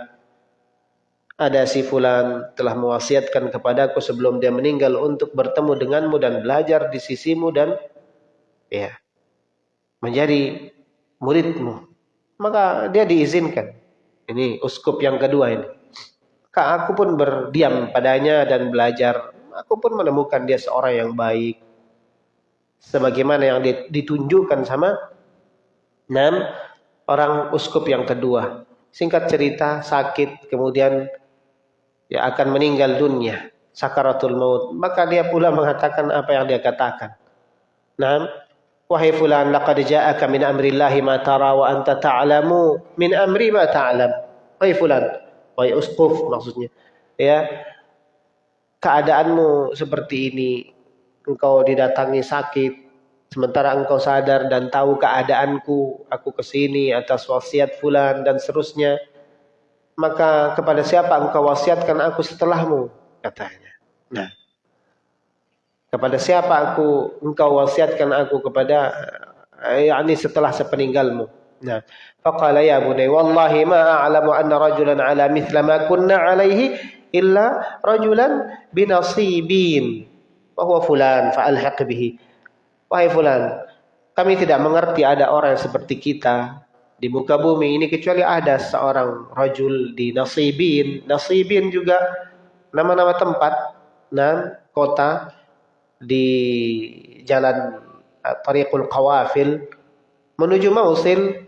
ada si fulan telah mewasiatkan kepadaku sebelum dia meninggal untuk bertemu denganmu dan belajar di sisimu dan ya menjadi muridmu. Maka dia diizinkan. Ini uskup yang kedua ini. Kak, aku pun berdiam padanya dan belajar. Aku pun menemukan dia seorang yang baik. Sebagaimana yang ditunjukkan sama enam orang uskup yang kedua. Singkat cerita, sakit, kemudian ya akan meninggal dunia. Sakaratul maut. Maka dia pula mengatakan apa yang dia katakan. Nah, Wahai fulan, laqad ja'aka min amrillahi ma tara wa anta ta'lamu min amri ma ta'lam. Wahai fulan, wahai usquf maksudnya. Ya. Keadaanmu seperti ini, engkau didatangi sakit, sementara engkau sadar dan tahu keadaanku, aku ke sini atas wasiat fulan dan seterusnya. Maka kepada siapa engkau wasiatkan aku setelahmu? Katanya. Nah, kepada siapa aku engkau wasiatkan aku kepada eh, yakni setelah sepeninggalmu. Nah faqala ya bunay wallahi ma a'lamu anna rajulan ala mithla ma kunna alaihi illa rajulan binasibin. Wa fulan fa'alhaq bihi. Wahai fulan kami tidak mengerti ada orang seperti kita di muka bumi ini kecuali ada seorang rajul di Nasibin. Nasibin juga nama-nama tempat dan kota di jalan uh, Tariqul Qawafil menuju Mausil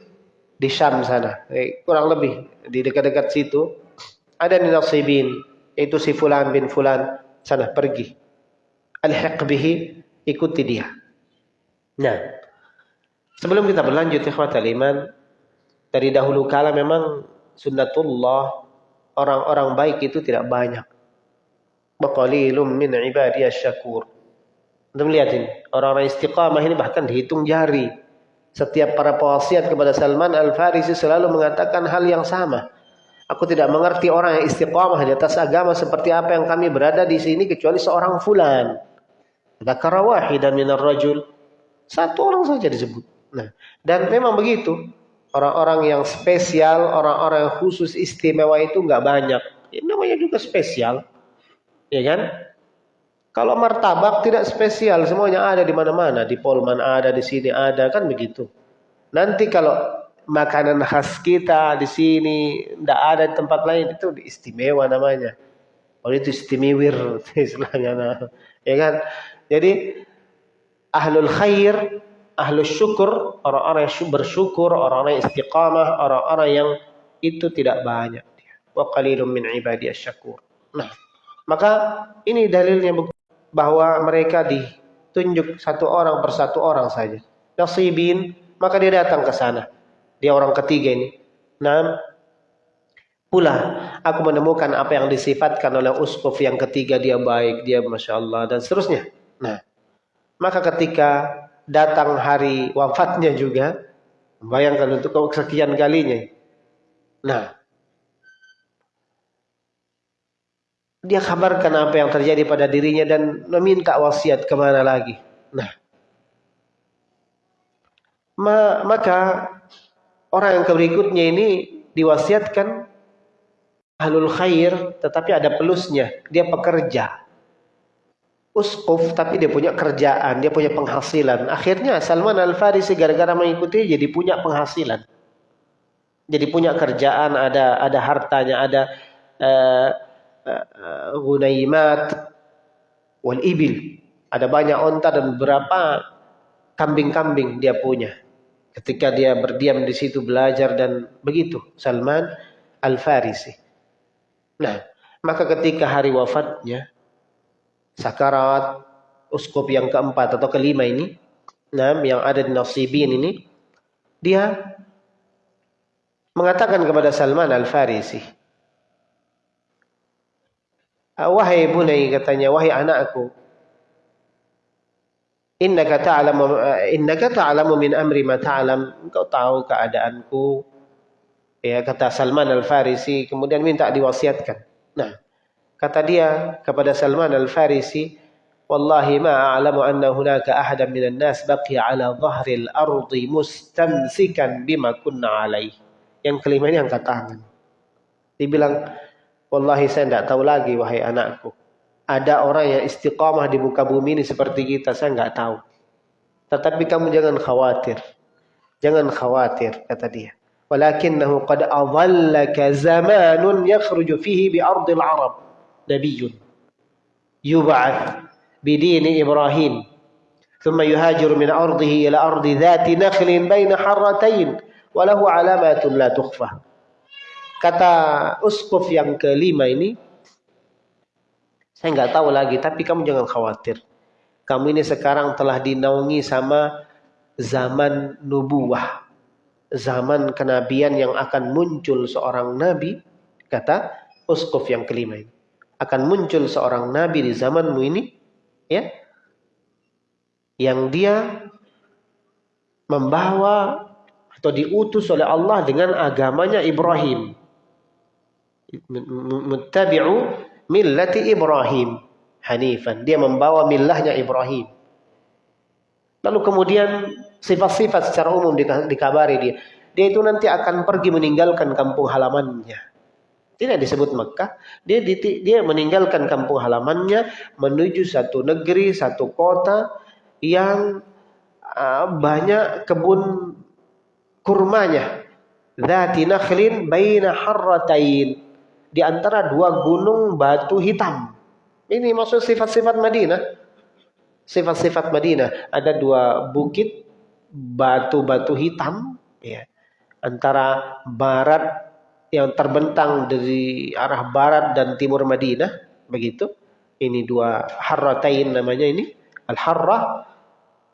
di Syam sana. Eh, kurang lebih di dekat-dekat situ ada Nasibin itu si fulan bin fulan sana pergi. Alhiq bihi ikuti dia. Nah, sebelum kita berlanjut ikhwatal iman, dari dahulu kala memang sunnatullah orang-orang baik itu tidak banyak. Baqalilum min ibadiyas syakur. Untuk melihat ini, orang-orang istiqamah ini bahkan dihitung jari. Setiap para pewasiat kepada Salman Al-Farisi selalu mengatakan hal yang sama. Aku tidak mengerti orang yang istiqamah di atas agama seperti apa yang kami berada di sini kecuali seorang fulan. Dzakara wahidan minar rajul. Satu orang saja disebut. Nah, dan memang begitu. Orang-orang yang spesial, orang-orang yang khusus istimewa itu nggak banyak. Ini namanya juga spesial. Ya kan? Kalau martabak tidak spesial, semuanya ada di mana-mana. Di Polman ada, di sini ada, kan begitu. Nanti kalau makanan khas kita di sini tidak ada di tempat lain itu istimewa namanya. Oh itu istimewir istilahnya. Ya kan? Jadi ahlul khair, ahlul syukur, orang-orang yang bersyukur, orang-orang yang istiqamah, orang-orang yang itu tidak banyak. Wa qalilun min ibadiyas syakur. Nah, maka ini dalilnya bahwa mereka ditunjuk satu orang persatu orang saja. Nasibin, maka dia datang ke sana. Dia orang ketiga ini. Nah, pula aku menemukan apa yang disifatkan oleh uskuf yang ketiga dia baik, dia masya Allah dan seterusnya. Nah, maka ketika datang hari wafatnya juga, bayangkan untuk sekian kalinya. Nah, dia kabarkan apa yang terjadi pada dirinya dan meminta wasiat ke mana lagi. Nah, ma maka orang yang berikutnya ini diwasiatkan ahlul khair, tetapi ada pelusnya, dia pekerja. Uskuf, tapi dia punya kerjaan, dia punya penghasilan. Akhirnya Salman Al-Farisi gara-gara mengikuti jadi punya penghasilan. Jadi punya kerjaan, ada ada hartanya, ada uh, gunaimat wal ibil. Ada banyak onta dan beberapa kambing-kambing dia punya. Ketika dia berdiam di situ belajar dan begitu. Salman Al-Farisi. Nah, maka ketika hari wafatnya, sakarat uskup yang keempat atau kelima ini, nah, yang ada di Nasibin ini, dia mengatakan kepada Salman Al-Farisi, wahai bunai katanya, wahai anakku. Innaka ta'lamu eh, innaka ta'lamu min amri ma ta'lam. Engkau tahu keadaanku. Ya kata Salman Al-Farisi kemudian minta diwasiatkan. Nah, kata dia kepada Salman Al-Farisi, "Wallahi ma a'lamu anna hunaka ahadan minan nas baqiya 'ala dhahril ardi mustamsikan bima kunna 'alaihi." Yang kelima ini angkat tangan. Dibilang, Wallahi saya tidak tahu lagi wahai anakku. Ada orang yang istiqamah di muka bumi ini seperti kita, saya nggak tahu. Tetapi kamu jangan khawatir. Jangan khawatir, kata dia. Walakinnahu qad adhallaka zamanun yakhruju fihi bi ardil arab. Nabiyyun. Yub'ath bidini Ibrahim. ثم يهاجر من أرضه إلى أرض ذات نخل بين حرتين وله علامات لا تخفى Kata uskuf yang kelima ini, saya nggak tahu lagi, tapi kamu jangan khawatir. Kamu ini sekarang telah dinaungi sama zaman nubuah. Zaman kenabian yang akan muncul seorang nabi, kata uskuf yang kelima ini. Akan muncul seorang nabi di zamanmu ini, ya, yang dia membawa atau diutus oleh Allah dengan agamanya Ibrahim muttabi'u millati Ibrahim hanifan. Dia membawa millahnya Ibrahim. Lalu kemudian sifat-sifat secara umum dikabari dia. Dia itu nanti akan pergi meninggalkan kampung halamannya. Tidak disebut Mekah. Dia dia meninggalkan kampung halamannya menuju satu negeri, satu kota yang uh, banyak kebun kurmanya. Dzati nakhlin baina harratain. Di antara dua gunung batu hitam. Ini maksud sifat-sifat Madinah. Sifat-sifat Madinah. Ada dua bukit batu-batu hitam. Ya. Antara barat yang terbentang dari arah barat dan timur Madinah. Begitu. Ini dua harratain namanya ini. Al-harrah.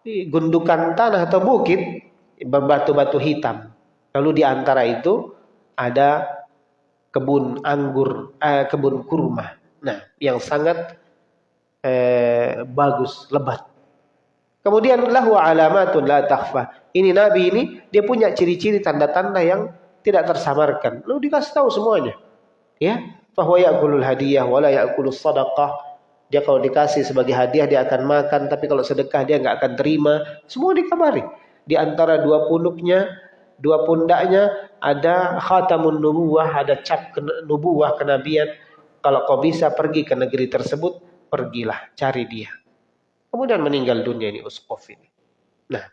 Gundukan tanah atau bukit. Berbatu-batu hitam. Lalu di antara itu ada kebun anggur, eh, kebun kurma. Nah, yang sangat eh, bagus, lebat. Kemudian lahu alamatun la takhfa. Ini nabi ini dia punya ciri-ciri tanda-tanda yang tidak tersamarkan. Lalu dikasih tahu semuanya. Ya, bahwa ya'kulul hadiyah wala ya'kulus sadaqah. Dia kalau dikasih sebagai hadiah dia akan makan, tapi kalau sedekah dia nggak akan terima. Semua dikabari. Di antara dua punuknya dua pundaknya ada khatamun nubuwah, ada cap nubuwah kenabian. Kalau kau bisa pergi ke negeri tersebut, pergilah, cari dia. Kemudian meninggal dunia ini Uskov ini. Nah,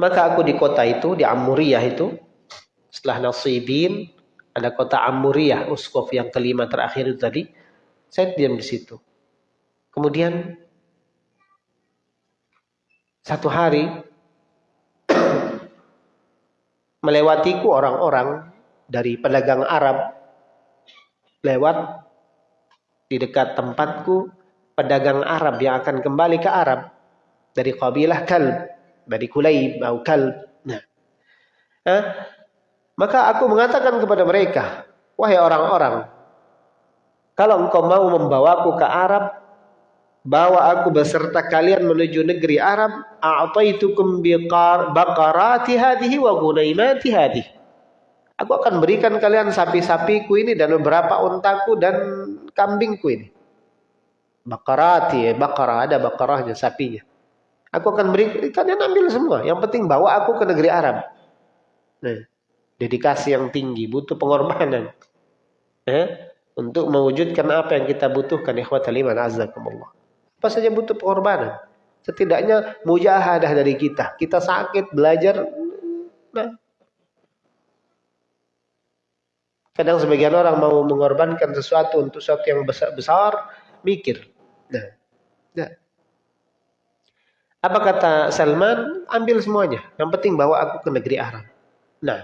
maka aku di kota itu, di Amuriyah itu, setelah Nasibin, ada kota Amuriyah, Uskov yang kelima terakhir itu tadi, saya diam di situ. Kemudian satu hari melewatiku orang-orang dari pedagang Arab lewat di dekat tempatku pedagang Arab yang akan kembali ke Arab dari kabilah Kalb, dari Kulayb atau Kalb. Nah, eh, maka aku mengatakan kepada mereka, wahai orang-orang, kalau engkau mau membawaku ke Arab, bawa aku beserta kalian menuju negeri Arab. A'taitukum biqar baqarati hadhihi wa gunaimati hadhihi aku akan berikan kalian sapi-sapiku ini dan beberapa untaku dan kambingku ini. Bakarati ya bakara ada bakarahnya sapinya. Aku akan beri kalian ambil semua. Yang penting bawa aku ke negeri Arab. Nah dedikasi yang tinggi butuh pengorbanan. Eh, untuk mewujudkan apa yang kita butuhkan ikhwatal iman azzakumullah apa saja butuh pengorbanan. Setidaknya mujahadah dari kita. Kita sakit, belajar. Nah. Kadang sebagian orang mau mengorbankan sesuatu untuk sesuatu yang besar, besar mikir. Nah. nah. Apa kata Salman? Ambil semuanya. Yang penting bawa aku ke negeri Arab. Nah.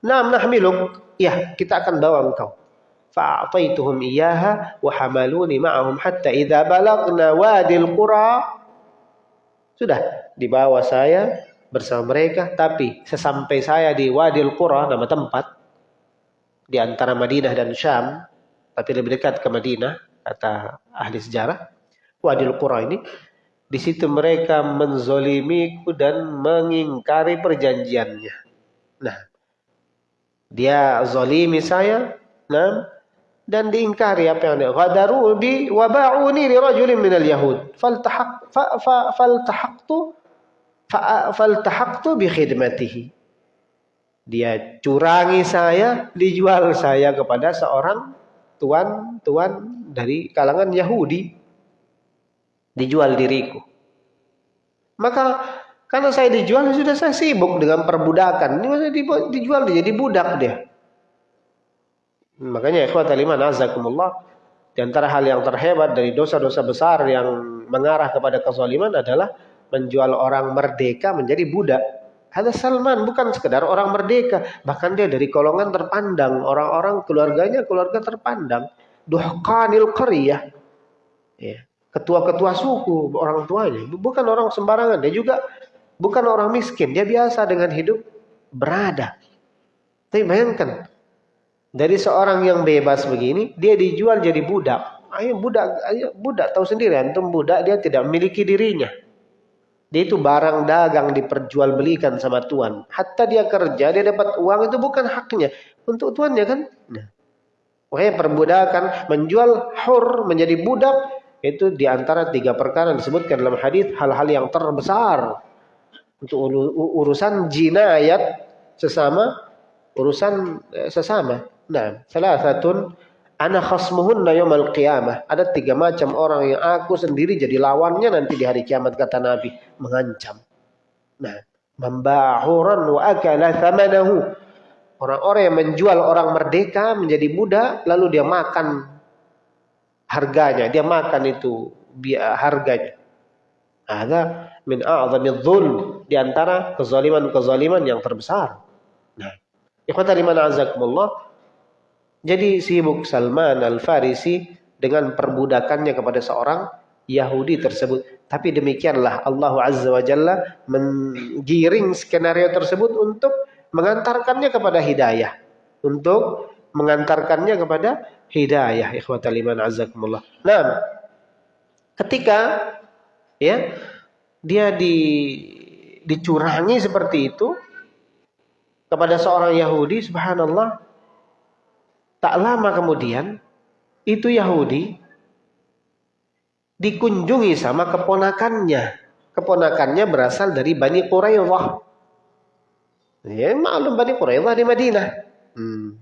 Nah, nahmiluk. Ya, kita akan bawa engkau. فأعطيتهم إياها وحملوني معهم حتى إذا بلغنا وادي القرى sudah dibawa saya bersama mereka tapi sesampai saya di Wadil Qura nama tempat di antara Madinah dan Syam tapi lebih dekat ke Madinah kata ahli sejarah Wadil Qura ini di situ mereka menzolimiku dan mengingkari perjanjiannya nah dia zolimi saya nah dan diingkari apa yang dia ghadaru bi wa ba'uni li rajulin minal yahud. Faltahaq fa, fa, faltahaqtu fa, faltahaqtu bi khidmatihi. Dia curangi saya dijual saya kepada seorang tuan-tuan dari kalangan Yahudi. Dijual diriku. Maka karena saya dijual sudah saya sibuk dengan perbudakan. Ini dijual jadi budak dia Makanya ikhwat iman azakumullah di antara hal yang terhebat dari dosa-dosa besar yang mengarah kepada kezaliman adalah menjual orang merdeka menjadi budak. Ada Salman bukan sekedar orang merdeka, bahkan dia dari golongan terpandang, orang-orang keluarganya keluarga terpandang. Duhqanil qaryah. Ya, ketua-ketua suku orang tuanya, bukan orang sembarangan, dia juga bukan orang miskin, dia biasa dengan hidup berada. Tapi bayangkan, dari seorang yang bebas begini, dia dijual jadi budak. Ayo budak, ayo budak tahu sendiri antum budak dia tidak memiliki dirinya. Dia itu barang dagang diperjualbelikan sama tuan. Hatta dia kerja, dia dapat uang itu bukan haknya untuk tuannya kan. Nah. Perbudakan menjual hur menjadi budak itu di antara tiga perkara disebutkan dalam hadis hal-hal yang terbesar untuk urusan jinayat sesama urusan eh, sesama. Nah, salah satu ana khasmuhunna yaumal qiyamah. Ada tiga macam orang yang aku sendiri jadi lawannya nanti di hari kiamat kata Nabi, mengancam. Nah, Membahuran wa akala thamanahu. Orang-orang yang menjual orang merdeka menjadi budak lalu dia makan harganya, dia makan itu harganya. Ada min a'zami dzulm di antara kezaliman-kezaliman yang terbesar. Nah, ikhwata liman azakumullah. Jadi sibuk Salman Al-Farisi dengan perbudakannya kepada seorang Yahudi tersebut. Tapi demikianlah Allah Azza wa Jalla menggiring skenario tersebut untuk mengantarkannya kepada hidayah. Untuk mengantarkannya kepada hidayah. Ikhwatal iman azakumullah. Nah, ketika ya dia di dicurangi seperti itu kepada seorang Yahudi, subhanallah, tak lama kemudian itu Yahudi dikunjungi sama keponakannya. Keponakannya berasal dari Bani Quraidah. Ya, maklum Bani Quraidah di Madinah. Hmm.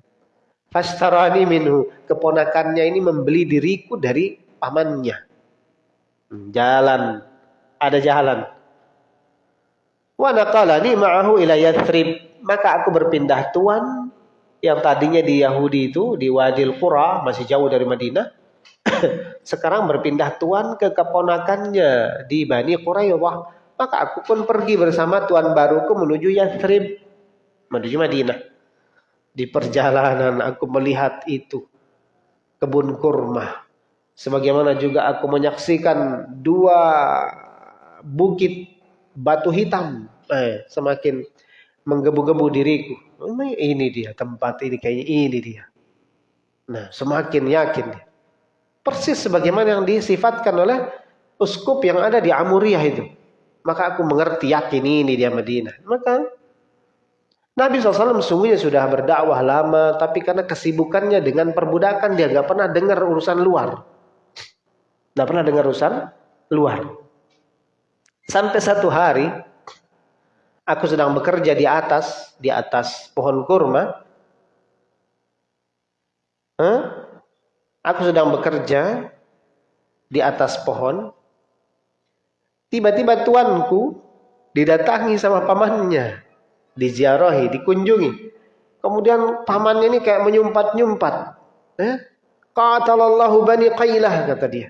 Fastarani minhu. Keponakannya ini membeli diriku dari pamannya. Hmm, jalan. Ada jalan. Wa naqalani ma'ahu ila Yathrib. Maka aku berpindah tuan yang tadinya di Yahudi itu di Wadil Qura masih jauh dari Madinah sekarang berpindah tuan ke keponakannya di Bani Quraidah maka aku pun pergi bersama tuan baruku menuju Yathrib menuju Madinah. Di perjalanan aku melihat itu kebun kurma. Sebagaimana juga aku menyaksikan dua bukit batu hitam. Eh, semakin menggebu-gebu diriku. Ini dia tempat ini kayaknya ini dia. Nah, semakin yakin dia. Persis sebagaimana yang disifatkan oleh uskup yang ada di Amuriyah itu. Maka aku mengerti yakin ini dia Madinah. Maka Nabi SAW sungguhnya sudah berdakwah lama, tapi karena kesibukannya dengan perbudakan, dia gak pernah dengar urusan luar. Gak pernah dengar urusan luar. Sampai satu hari, aku sedang bekerja di atas, di atas pohon kurma. Huh? Aku sedang bekerja di atas pohon. Tiba-tiba tuanku didatangi sama pamannya diziarahi, dikunjungi. Kemudian pamannya ini kayak menyumpat-nyumpat. Eh? Qatalallahu bani Qailah kata dia.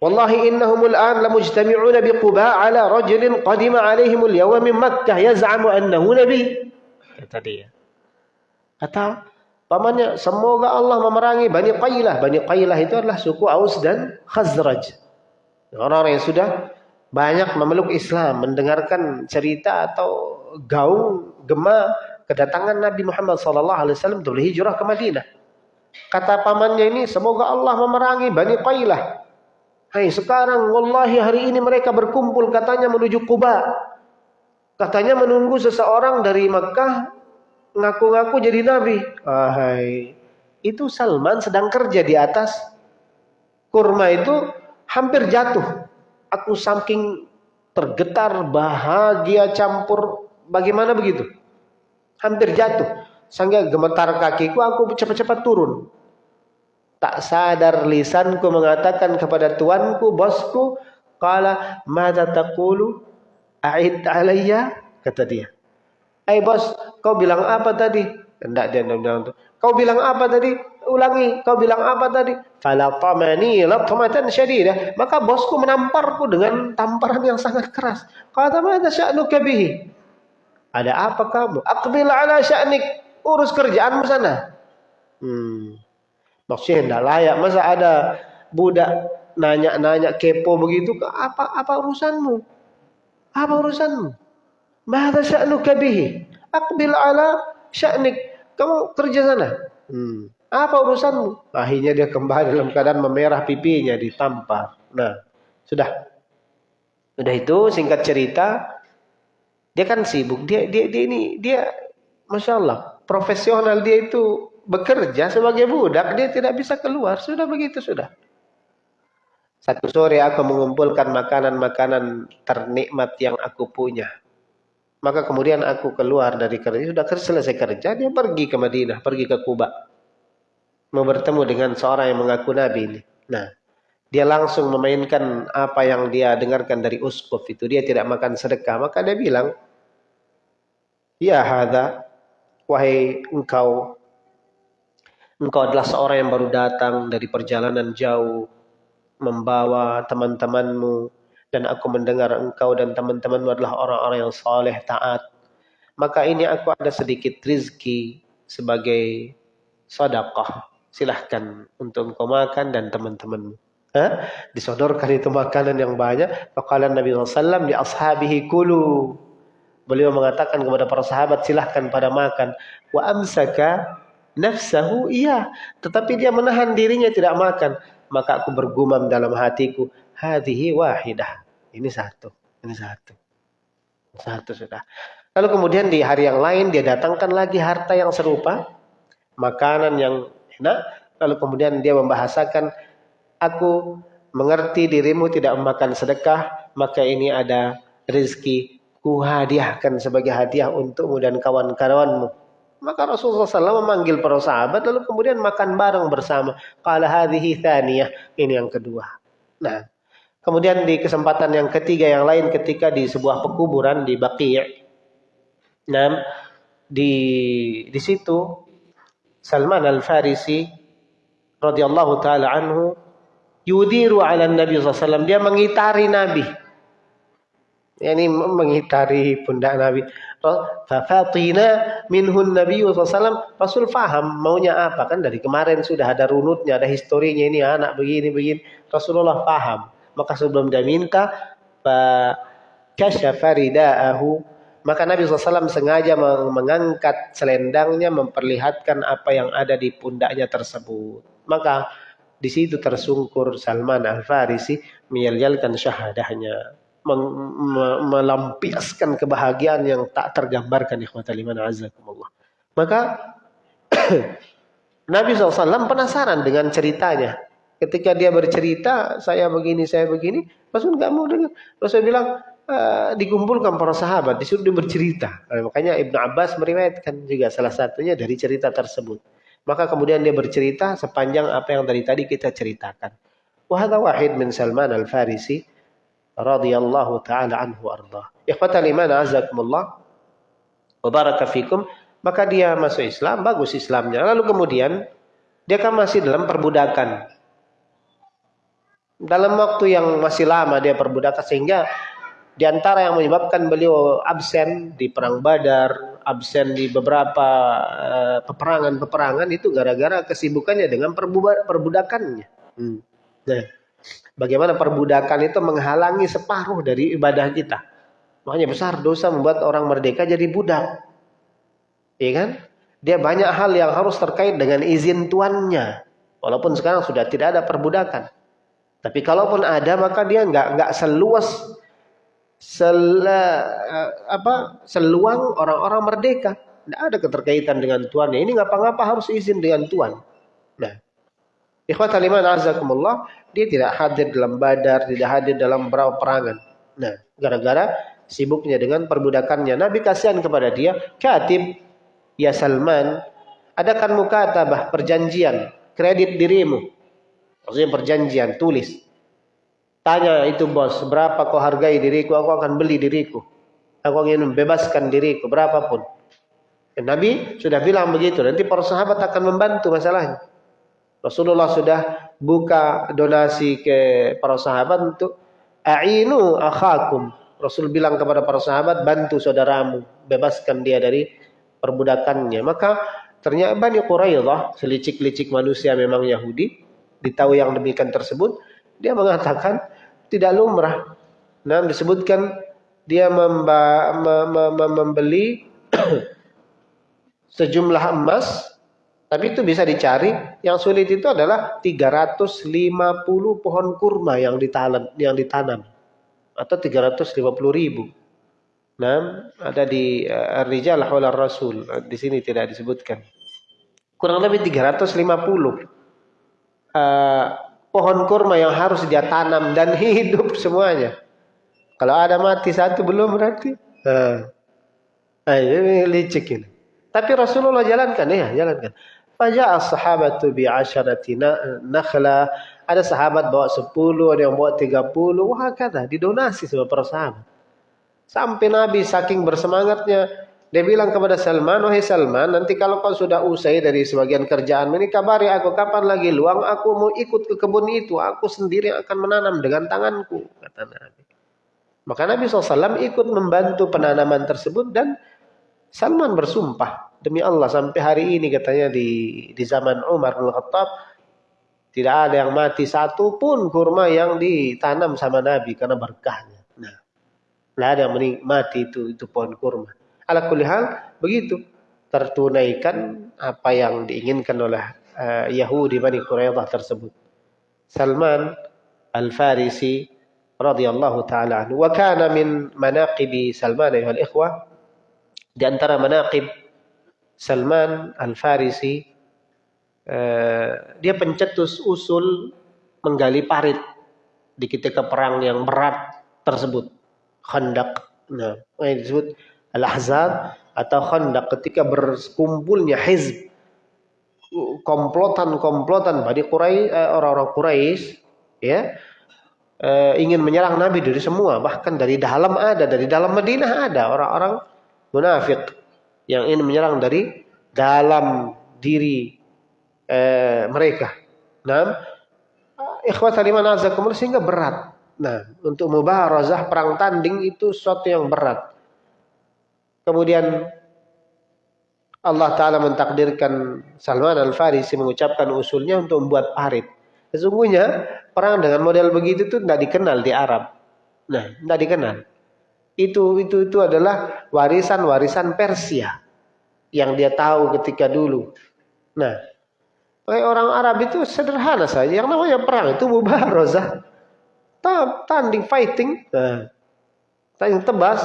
Wallahi innahum al'an lamujtami'una biquba ala rajulin qadima alaihim al-yawma min Makkah yaz'amu annahu nabi. Kata dia. Kata pamannya, semoga Allah memerangi Bani Qailah. Bani Qailah itu adalah suku Aus dan Khazraj. Orang-orang yang sudah banyak memeluk Islam, mendengarkan cerita atau gaung gema kedatangan Nabi Muhammad SAW untuk berhijrah ke Madinah. Kata pamannya ini, semoga Allah memerangi Bani Qailah. Hai sekarang, wallahi hari ini mereka berkumpul katanya menuju Kuba. Katanya menunggu seseorang dari Mekah ngaku-ngaku jadi Nabi. Hai, itu Salman sedang kerja di atas kurma itu hampir jatuh. Aku saking tergetar, bahagia campur Bagaimana begitu? Hampir jatuh. Sehingga gemetar kakiku, aku cepat-cepat turun. Tak sadar lisanku mengatakan kepada tuanku, bosku, Kala mada taqulu a'id alayya? Kata dia. Eh bos, kau bilang apa tadi? Tidak dia bilang itu. Kau bilang apa tadi? Ulangi. Kau bilang apa tadi? Falatamani latmatan syadidah. Maka bosku menamparku dengan tamparan yang sangat keras. Kata mada sya'nuka bihi? Ada apa kamu? Aqbil ala sya'nik. Urus kerjaanmu sana. Hmm. Maksudnya tidak layak. Masa ada budak nanya-nanya kepo begitu. Apa apa urusanmu? Apa urusanmu? Mada sya'nuka bihi? Aqbil ala sya'nik. Kamu kerja sana. Hmm. Apa urusanmu? Akhirnya dia kembali dalam keadaan memerah pipinya ditampar. Nah, sudah. Sudah itu singkat cerita dia kan sibuk. Dia dia dia ini dia masya Allah profesional dia itu bekerja sebagai budak dia tidak bisa keluar sudah begitu sudah. Satu sore aku mengumpulkan makanan-makanan ternikmat yang aku punya. Maka kemudian aku keluar dari kerja. Sudah selesai kerja, dia pergi ke Madinah, pergi ke Kuba. Mau bertemu dengan seorang yang mengaku Nabi ini. Nah, dia langsung memainkan apa yang dia dengarkan dari uskup itu. Dia tidak makan sedekah. Maka dia bilang, Ya hadza wahai engkau engkau adalah seorang yang baru datang dari perjalanan jauh membawa teman-temanmu dan aku mendengar engkau dan teman-temanmu adalah orang-orang yang saleh taat maka ini aku ada sedikit rizki sebagai sedekah silahkan untuk engkau makan dan teman-temanmu? Disodorkan itu makanan yang banyak. Faqala Nabi SAW di ashabihi kulu. Beliau mengatakan kepada para sahabat silahkan pada makan. Wa amsaka nafsahu iya. Tetapi dia menahan dirinya tidak makan. Maka aku bergumam dalam hatiku. Hadihi wahidah. Ini satu. Ini satu. Satu sudah. Lalu kemudian di hari yang lain dia datangkan lagi harta yang serupa. Makanan yang enak. Lalu kemudian dia membahasakan aku mengerti dirimu tidak memakan sedekah, maka ini ada rezeki ku hadiahkan sebagai hadiah untukmu dan kawan-kawanmu. Maka Rasulullah SAW memanggil para sahabat lalu kemudian makan bareng bersama. Qala hadhihi thaniyah. Ini yang kedua. Nah, kemudian di kesempatan yang ketiga yang lain ketika di sebuah pekuburan di Baqi'. Nah, di di situ Salman Al-Farisi radhiyallahu taala anhu yudiru ala Nabi SAW. Dia mengitari Nabi. Ini mengitari pundak Nabi. Fafatina minhun Nabi SAW. Rasul faham maunya apa. Kan dari kemarin sudah ada runutnya, ada historinya. Ini anak begini-begini. Rasulullah paham. Maka sebelum dia minta, kasyafa rida'ahu. Maka Nabi SAW sengaja mengangkat selendangnya, memperlihatkan apa yang ada di pundaknya tersebut. Maka di situ tersungkur Salman Al-Farisi menyalkan syahadahnya. Melampiaskan kebahagiaan yang tak tergambarkan ikhwatal iman azakumullah. Maka Nabi SAW penasaran dengan ceritanya. Ketika dia bercerita, saya begini, saya begini, Rasul nggak mau dengar. Rasul bilang, e, dikumpulkan para sahabat, disuruh dia bercerita. Nah, makanya Ibnu Abbas meriwayatkan juga salah satunya dari cerita tersebut. Maka kemudian dia bercerita sepanjang apa yang dari tadi kita ceritakan. Wahada wahid min Salman al-Farisi radhiyallahu taala anhu arda. Ikhwatal iman azakumullah wa baraka fikum. Maka dia masuk Islam, bagus Islamnya. Lalu kemudian dia kan masih dalam perbudakan. Dalam waktu yang masih lama dia perbudakan sehingga di antara yang menyebabkan beliau absen di perang Badar, absen di beberapa eh, peperangan-peperangan itu gara-gara kesibukannya dengan perbudakannya. Hmm. Nah, bagaimana perbudakan itu menghalangi separuh dari ibadah kita. Makanya besar dosa membuat orang merdeka jadi budak. Iya kan? Dia banyak hal yang harus terkait dengan izin tuannya. Walaupun sekarang sudah tidak ada perbudakan. Tapi kalaupun ada maka dia nggak nggak seluas sel, eh, apa, seluang orang-orang merdeka. Tidak ada keterkaitan dengan tuannya. Ini ngapa-ngapa harus izin dengan tuan. Nah, ikhwat aliman azakumullah, dia tidak hadir dalam badar, tidak hadir dalam berapa perangan. Nah, gara-gara sibuknya dengan perbudakannya. Nabi kasihan kepada dia, katib, ya Salman, adakan mukatabah, perjanjian, kredit dirimu. Maksudnya perjanjian, tulis. Tanya itu bos, berapa kau hargai diriku, aku akan beli diriku. Aku ingin membebaskan diriku, berapapun. Nabi sudah bilang begitu, nanti para sahabat akan membantu masalahnya. Rasulullah sudah buka donasi ke para sahabat untuk a'inu akhakum. Rasul bilang kepada para sahabat, bantu saudaramu, bebaskan dia dari perbudakannya. Maka ternyata Bani Quraidah, selicik-licik manusia memang Yahudi, ditahu yang demikian tersebut, dia mengatakan tidak lumrah. Nah, disebutkan dia membeli sejumlah emas, tapi itu bisa dicari. Yang sulit itu adalah 350 pohon kurma yang ditanam, yang ditanam atau 350 ribu. Nah, ada di uh, Rijal Hawla Rasul. Di sini tidak disebutkan. Kurang lebih 350. Uh, pohon kurma yang harus dia tanam dan hidup semuanya. Kalau ada mati satu belum berarti. Nah, ini licik ini. Tapi Rasulullah jalankan ya, jalankan. Faja'a sahabatu bi asyarati nakhla. Ada sahabat bawa 10, ada yang bawa 30. Wah kata, didonasi sama para sahabat. Sampai Nabi saking bersemangatnya Dia bilang kepada Salman, wahai Salman, nanti kalau kau sudah usai dari sebagian kerjaan ini, kabari aku kapan lagi luang, aku mau ikut ke kebun itu, aku sendiri akan menanam dengan tanganku, kata Nabi. Maka Nabi SAW ikut membantu penanaman tersebut dan Salman bersumpah demi Allah sampai hari ini katanya di di zaman Umar bin Khattab tidak ada yang mati satu pun kurma yang ditanam sama Nabi karena berkahnya. Nah, tidak ada yang mati itu itu pohon kurma. Ala kulli hal begitu tertunaikan apa yang diinginkan oleh uh, Yahudi Bani Quraidah tersebut. Salman Al-Farisi radhiyallahu taala anhu wa kana min manaqibi Salman ayuhal ikhwah di antara manaqib Salman Al-Farisi uh, dia pencetus usul menggali parit di ketika perang yang berat tersebut. Khandaq nah ini disebut Al-Ahzab atau Khandaq ketika berkumpulnya hizb. Komplotan-komplotan Bani Quraisy eh, orang-orang Quraisy ya eh, ingin menyerang Nabi dari semua. Bahkan dari dalam ada dari dalam Madinah ada orang-orang munafik yang ingin menyerang dari dalam diri eh, mereka. Nah, ikhwatal iman azakumullah sehingga berat. Nah, untuk mubaharazah perang tanding itu sesuatu yang berat. Kemudian Allah Ta'ala mentakdirkan Salman Al-Farisi mengucapkan usulnya untuk membuat parit. Sesungguhnya perang dengan model begitu itu tidak dikenal di Arab. Nah, tidak dikenal. Itu itu itu adalah warisan-warisan Persia yang dia tahu ketika dulu. Nah, orang Arab itu sederhana saja. Yang namanya perang itu mubarazah. Tanding fighting. Nah, tanding tebas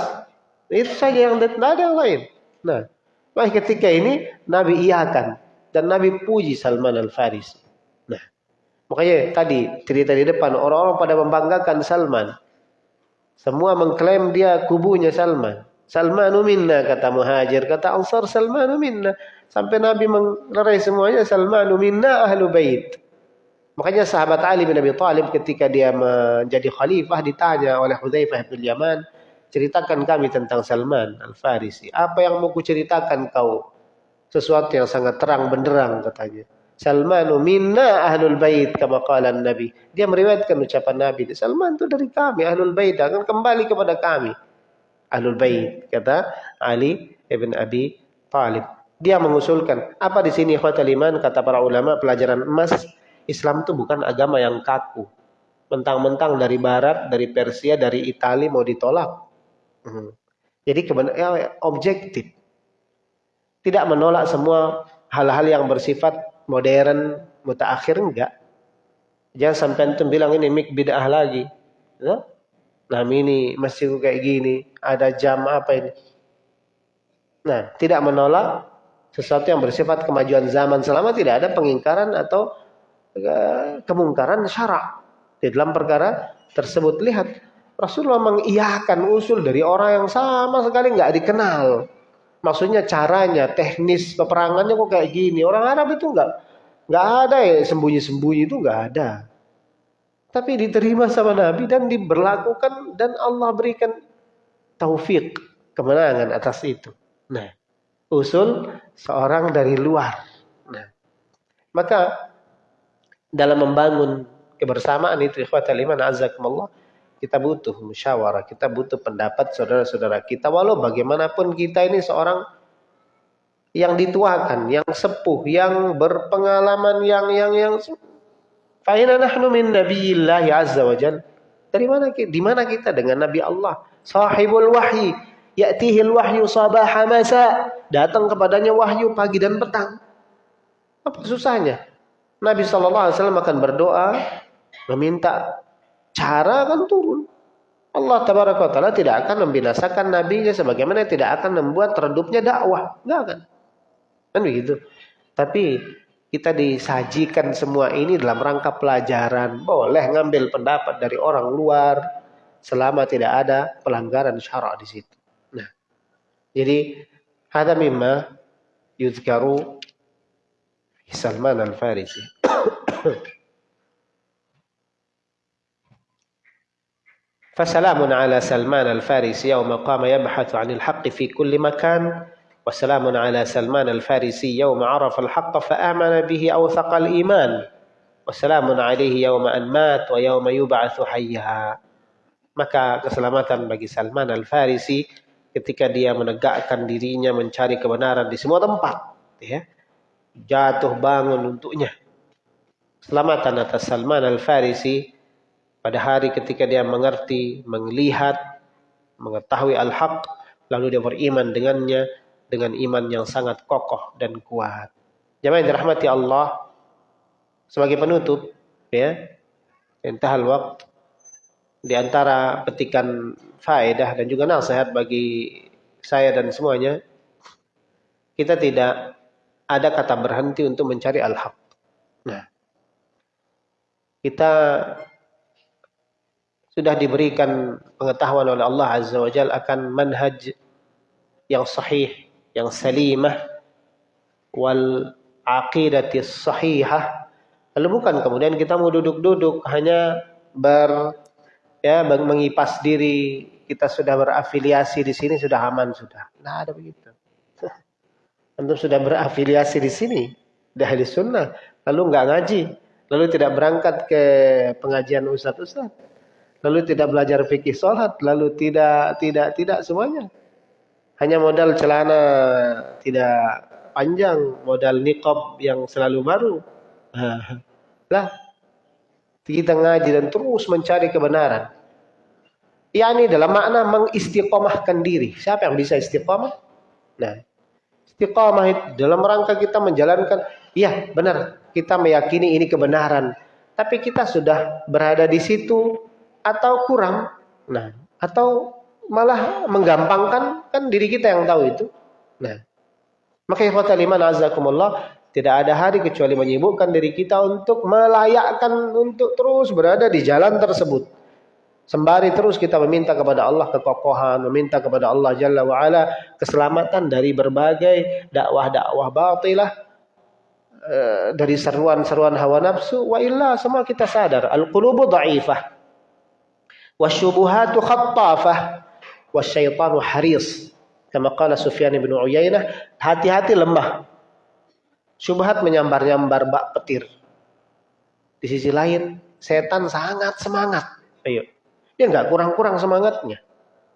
itu saja yang tidak ada yang lain. Nah, maka ketika ini Nabi iakan dan Nabi puji Salman Al-Farisi. Nah, makanya tadi cerita di depan orang-orang pada membanggakan Salman. Semua mengklaim dia kubunya Salman. Salmanu minna kata Muhajir, kata Ansar Salmanu minna. Sampai Nabi menglerai semuanya Salmanu minna ahlu bait. Makanya sahabat Ali bin Abi Thalib ketika dia menjadi khalifah ditanya oleh Hudzaifah bin Yaman, ceritakan kami tentang Salman Al-Farisi. Apa yang mau kuceritakan kau? Sesuatu yang sangat terang benderang katanya. Salmanu minna ahlul bait kama qala Nabi. Dia meriwayatkan ucapan Nabi. Salman itu dari kami ahlul bait akan kembali kepada kami. Ahlul bait kata Ali ibn Abi Talib. Dia mengusulkan apa di sini ikhwatul iman kata para ulama pelajaran emas Islam itu bukan agama yang kaku. Mentang-mentang dari barat, dari Persia, dari Italia mau ditolak. Hmm. Jadi kebenaran ya, objektif. Tidak menolak semua hal-hal yang bersifat modern, mutaakhir enggak. Jangan sampai antum bilang ini mik bid'ah lagi. Ya? Nah ini masih kayak gini, ada jam apa ini. Nah, tidak menolak sesuatu yang bersifat kemajuan zaman selama tidak ada pengingkaran atau eh, kemungkaran syarak di dalam perkara tersebut. Lihat Rasulullah mengiyakan usul dari orang yang sama sekali nggak dikenal. Maksudnya caranya, teknis peperangannya kok kayak gini. Orang Arab itu nggak nggak ada ya sembunyi-sembunyi itu nggak ada. Tapi diterima sama Nabi dan diberlakukan dan Allah berikan taufik kemenangan atas itu. Nah, usul seorang dari luar. Nah, maka dalam membangun kebersamaan itu ikhwatal iman azakumullah kita butuh musyawarah, kita butuh pendapat saudara-saudara kita. Walau bagaimanapun kita ini seorang yang dituakan, yang sepuh, yang berpengalaman, yang yang yang Fa'ina nahnu min nabiyillahi azza wa jal. Dari mana kita? Di mana kita dengan Nabi Allah? Sahibul wahyi. Ya'tihil wahyu sabaha masa. Datang kepadanya wahyu pagi dan petang. Apa susahnya? Nabi SAW akan berdoa. Meminta cara akan turun. Allah taala tidak akan membinasakan nabinya sebagaimana tidak akan membuat redupnya dakwah. Enggak akan. Kan begitu. Tapi kita disajikan semua ini dalam rangka pelajaran. Boleh ngambil pendapat dari orang luar selama tidak ada pelanggaran syarak di situ. Nah, jadi ada mimma yuzkaru Salman al-Farisi. Fasalamun ala Salman al-Farisi yawma qama yabhathu 'anil haqqi fi kulli makan wa ala Salman al-Farisi yawma 'arafa al-haqqa fa bihi aw thaqal iman wa salamun alaihi yawma an mat wa yawma yub'atsu hayya. Maka keselamatan bagi Salman al-Farisi ketika dia menegakkan dirinya mencari kebenaran di semua tempat, ya. Jatuh bangun untuknya. Keselamatan atas Salman al-Farisi pada hari ketika dia mengerti melihat mengetahui al-haq lalu dia beriman dengannya dengan iman yang sangat kokoh dan kuat. Jemaah yang dirahmati Allah, sebagai penutup, ya, intahal waktu, di antara petikan faedah dan juga nasihat bagi saya dan semuanya, kita tidak ada kata berhenti untuk mencari al-haq. Nah, kita sudah diberikan pengetahuan oleh Allah Azza wa Jalla akan manhaj yang sahih yang salimah wal aqidati sahihah. Lalu bukan kemudian kita mau duduk-duduk hanya ber ya mengipas diri. Kita sudah berafiliasi di sini sudah aman sudah. Nah ada begitu. Antum sudah berafiliasi di sini dari sunnah lalu nggak ngaji lalu tidak berangkat ke pengajian ustadz-ustadz lalu tidak belajar fikih sholat lalu tidak tidak tidak semuanya hanya modal celana tidak panjang, modal niqab yang selalu baru. lah, kita ngaji dan terus mencari kebenaran. ini dalam makna mengistiqomahkan diri. Siapa yang bisa istiqomah? Nah, istiqomah itu dalam rangka kita menjalankan, iya benar, kita meyakini ini kebenaran. Tapi kita sudah berada di situ atau kurang. Nah, atau malah menggampangkan kan diri kita yang tahu itu. Nah, maka ikhwatal iman azakumullah tidak ada hari kecuali menyibukkan diri kita untuk melayakkan untuk terus berada di jalan tersebut. Sembari terus kita meminta kepada Allah kekokohan, meminta kepada Allah Jalla wa'ala keselamatan dari berbagai dakwah-dakwah batilah, eh, dari seruan-seruan hawa nafsu, wa illa semua kita sadar, al-qulubu da'ifah, wa syubuhatu khattafah, wasyaitanu haris. Kama qala Sufyan bin Uyainah, hati-hati lemah. Syubhat menyambar-nyambar bak petir. Di sisi lain, setan sangat semangat. Ayo. Dia nggak kurang-kurang semangatnya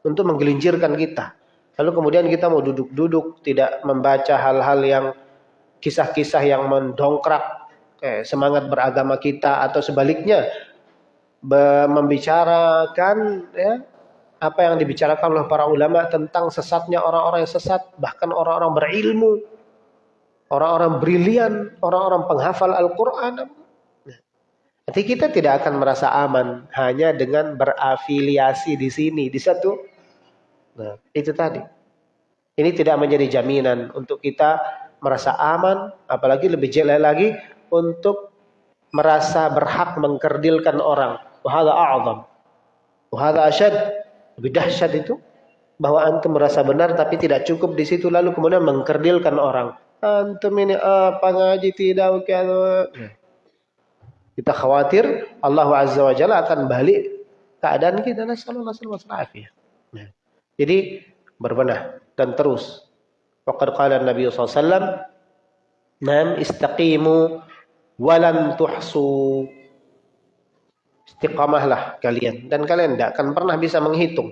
untuk menggelincirkan kita. Lalu kemudian kita mau duduk-duduk, tidak membaca hal-hal yang kisah-kisah yang mendongkrak eh, semangat beragama kita atau sebaliknya membicarakan ya, apa yang dibicarakan oleh para ulama tentang sesatnya orang-orang yang sesat, bahkan orang-orang berilmu, orang-orang brilian, orang-orang penghafal Al-Quran. Nanti kita tidak akan merasa aman hanya dengan berafiliasi di sini, di satu. Nah, itu tadi. Ini tidak menjadi jaminan untuk kita merasa aman, apalagi lebih jelek lagi untuk merasa berhak mengkerdilkan orang. Wahada a'zam. Wahada asyad lebih dahsyat itu bahwa antum merasa benar tapi tidak cukup di situ lalu kemudian mengkerdilkan orang. Antum ini apa ngaji tidak kalau kita khawatir Allah Azza wa Jalla akan balik keadaan kita nasallallahu alaihi wasallam. Jadi berbenah dan terus. Waqad qala Nabi SAW, "Nam istaqimu walam tuhsu." Istiqamahlah kalian. Dan kalian tidak akan pernah bisa menghitung.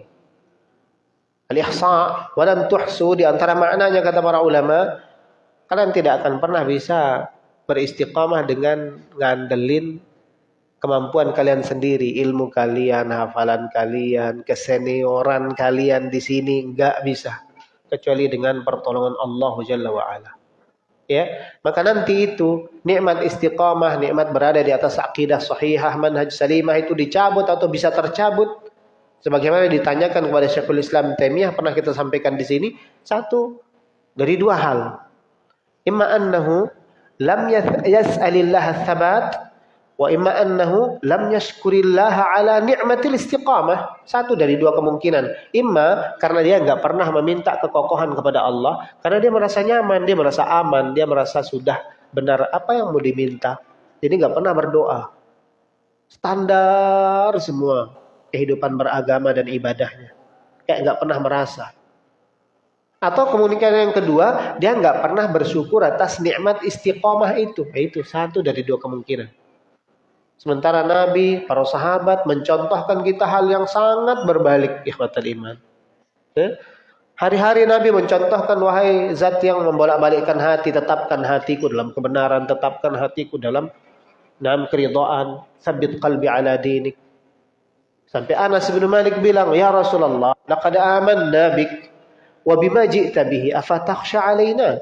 Al-ihsa wa lam tuhsu di antara maknanya kata para ulama, kalian tidak akan pernah bisa beristiqamah dengan ngandelin kemampuan kalian sendiri, ilmu kalian, hafalan kalian, kesenioran kalian di sini enggak bisa. Kecuali dengan pertolongan Allah Jalla wa ala ya. Maka nanti itu nikmat istiqamah nikmat berada di atas akidah sahihah manhaj salimah itu dicabut atau bisa tercabut. Sebagaimana ditanyakan kepada Syekhul Islam Taimiyah pernah kita sampaikan di sini satu dari dua hal. Imma annahu lam yas'alillah thabat Wa imma annahu lam yashkurillaha ala ni'matil istiqamah. Satu dari dua kemungkinan. Imma karena dia nggak pernah meminta kekokohan kepada Allah. Karena dia merasa nyaman, dia merasa aman, dia merasa sudah benar apa yang mau diminta. Jadi nggak pernah berdoa. Standar semua kehidupan beragama dan ibadahnya. Kayak nggak pernah merasa. Atau kemungkinan yang kedua, dia nggak pernah bersyukur atas nikmat istiqomah itu. Nah, itu satu dari dua kemungkinan. Sementara Nabi, para sahabat mencontohkan kita hal yang sangat berbalik ikhwatal iman. Ya? Hari-hari Nabi mencontohkan wahai zat yang membolak-balikkan hati, tetapkan hatiku dalam kebenaran, tetapkan hatiku dalam nam keridhaan, sabit qalbi ala dinik. Sampai Anas bin Malik bilang, "Ya Rasulullah, laqad amanna bik wa bima ji'ta bihi afatakhsha alaina?"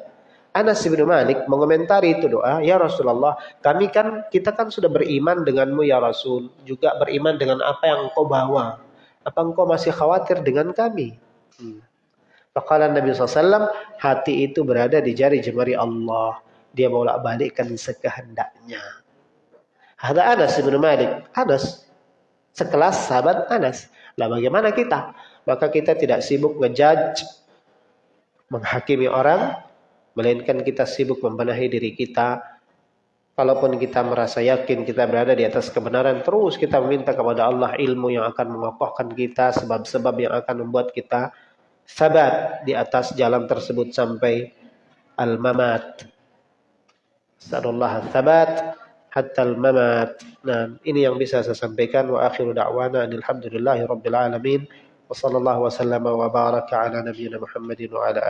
Anas bin Malik mengomentari itu doa, "Ya Rasulullah, kami kan kita kan sudah beriman denganmu ya Rasul, juga beriman dengan apa yang engkau bawa. Apa engkau masih khawatir dengan kami?" Hmm. Faqala Nabi SAW, hati itu berada di jari jemari Allah. Dia bolak balikkan sekehendaknya. Ada Anas bin Malik. Anas. Sekelas sahabat Anas. Lah bagaimana kita? Maka kita tidak sibuk ngejudge. Menghakimi orang. Melainkan kita sibuk membenahi diri kita. Kalaupun kita merasa yakin kita berada di atas kebenaran, terus kita meminta kepada Allah ilmu yang akan mengokohkan kita, sebab-sebab yang akan membuat kita sabat di atas jalan tersebut sampai al-mamat. Sallallahu sabat hatta al-mamat. Nah, ini yang bisa saya sampaikan wa akhiru da'wana alhamdulillahi rabbil alamin. Wa sallallahu wa sallama wa baraka ala nabiyyina Muhammadin wa ala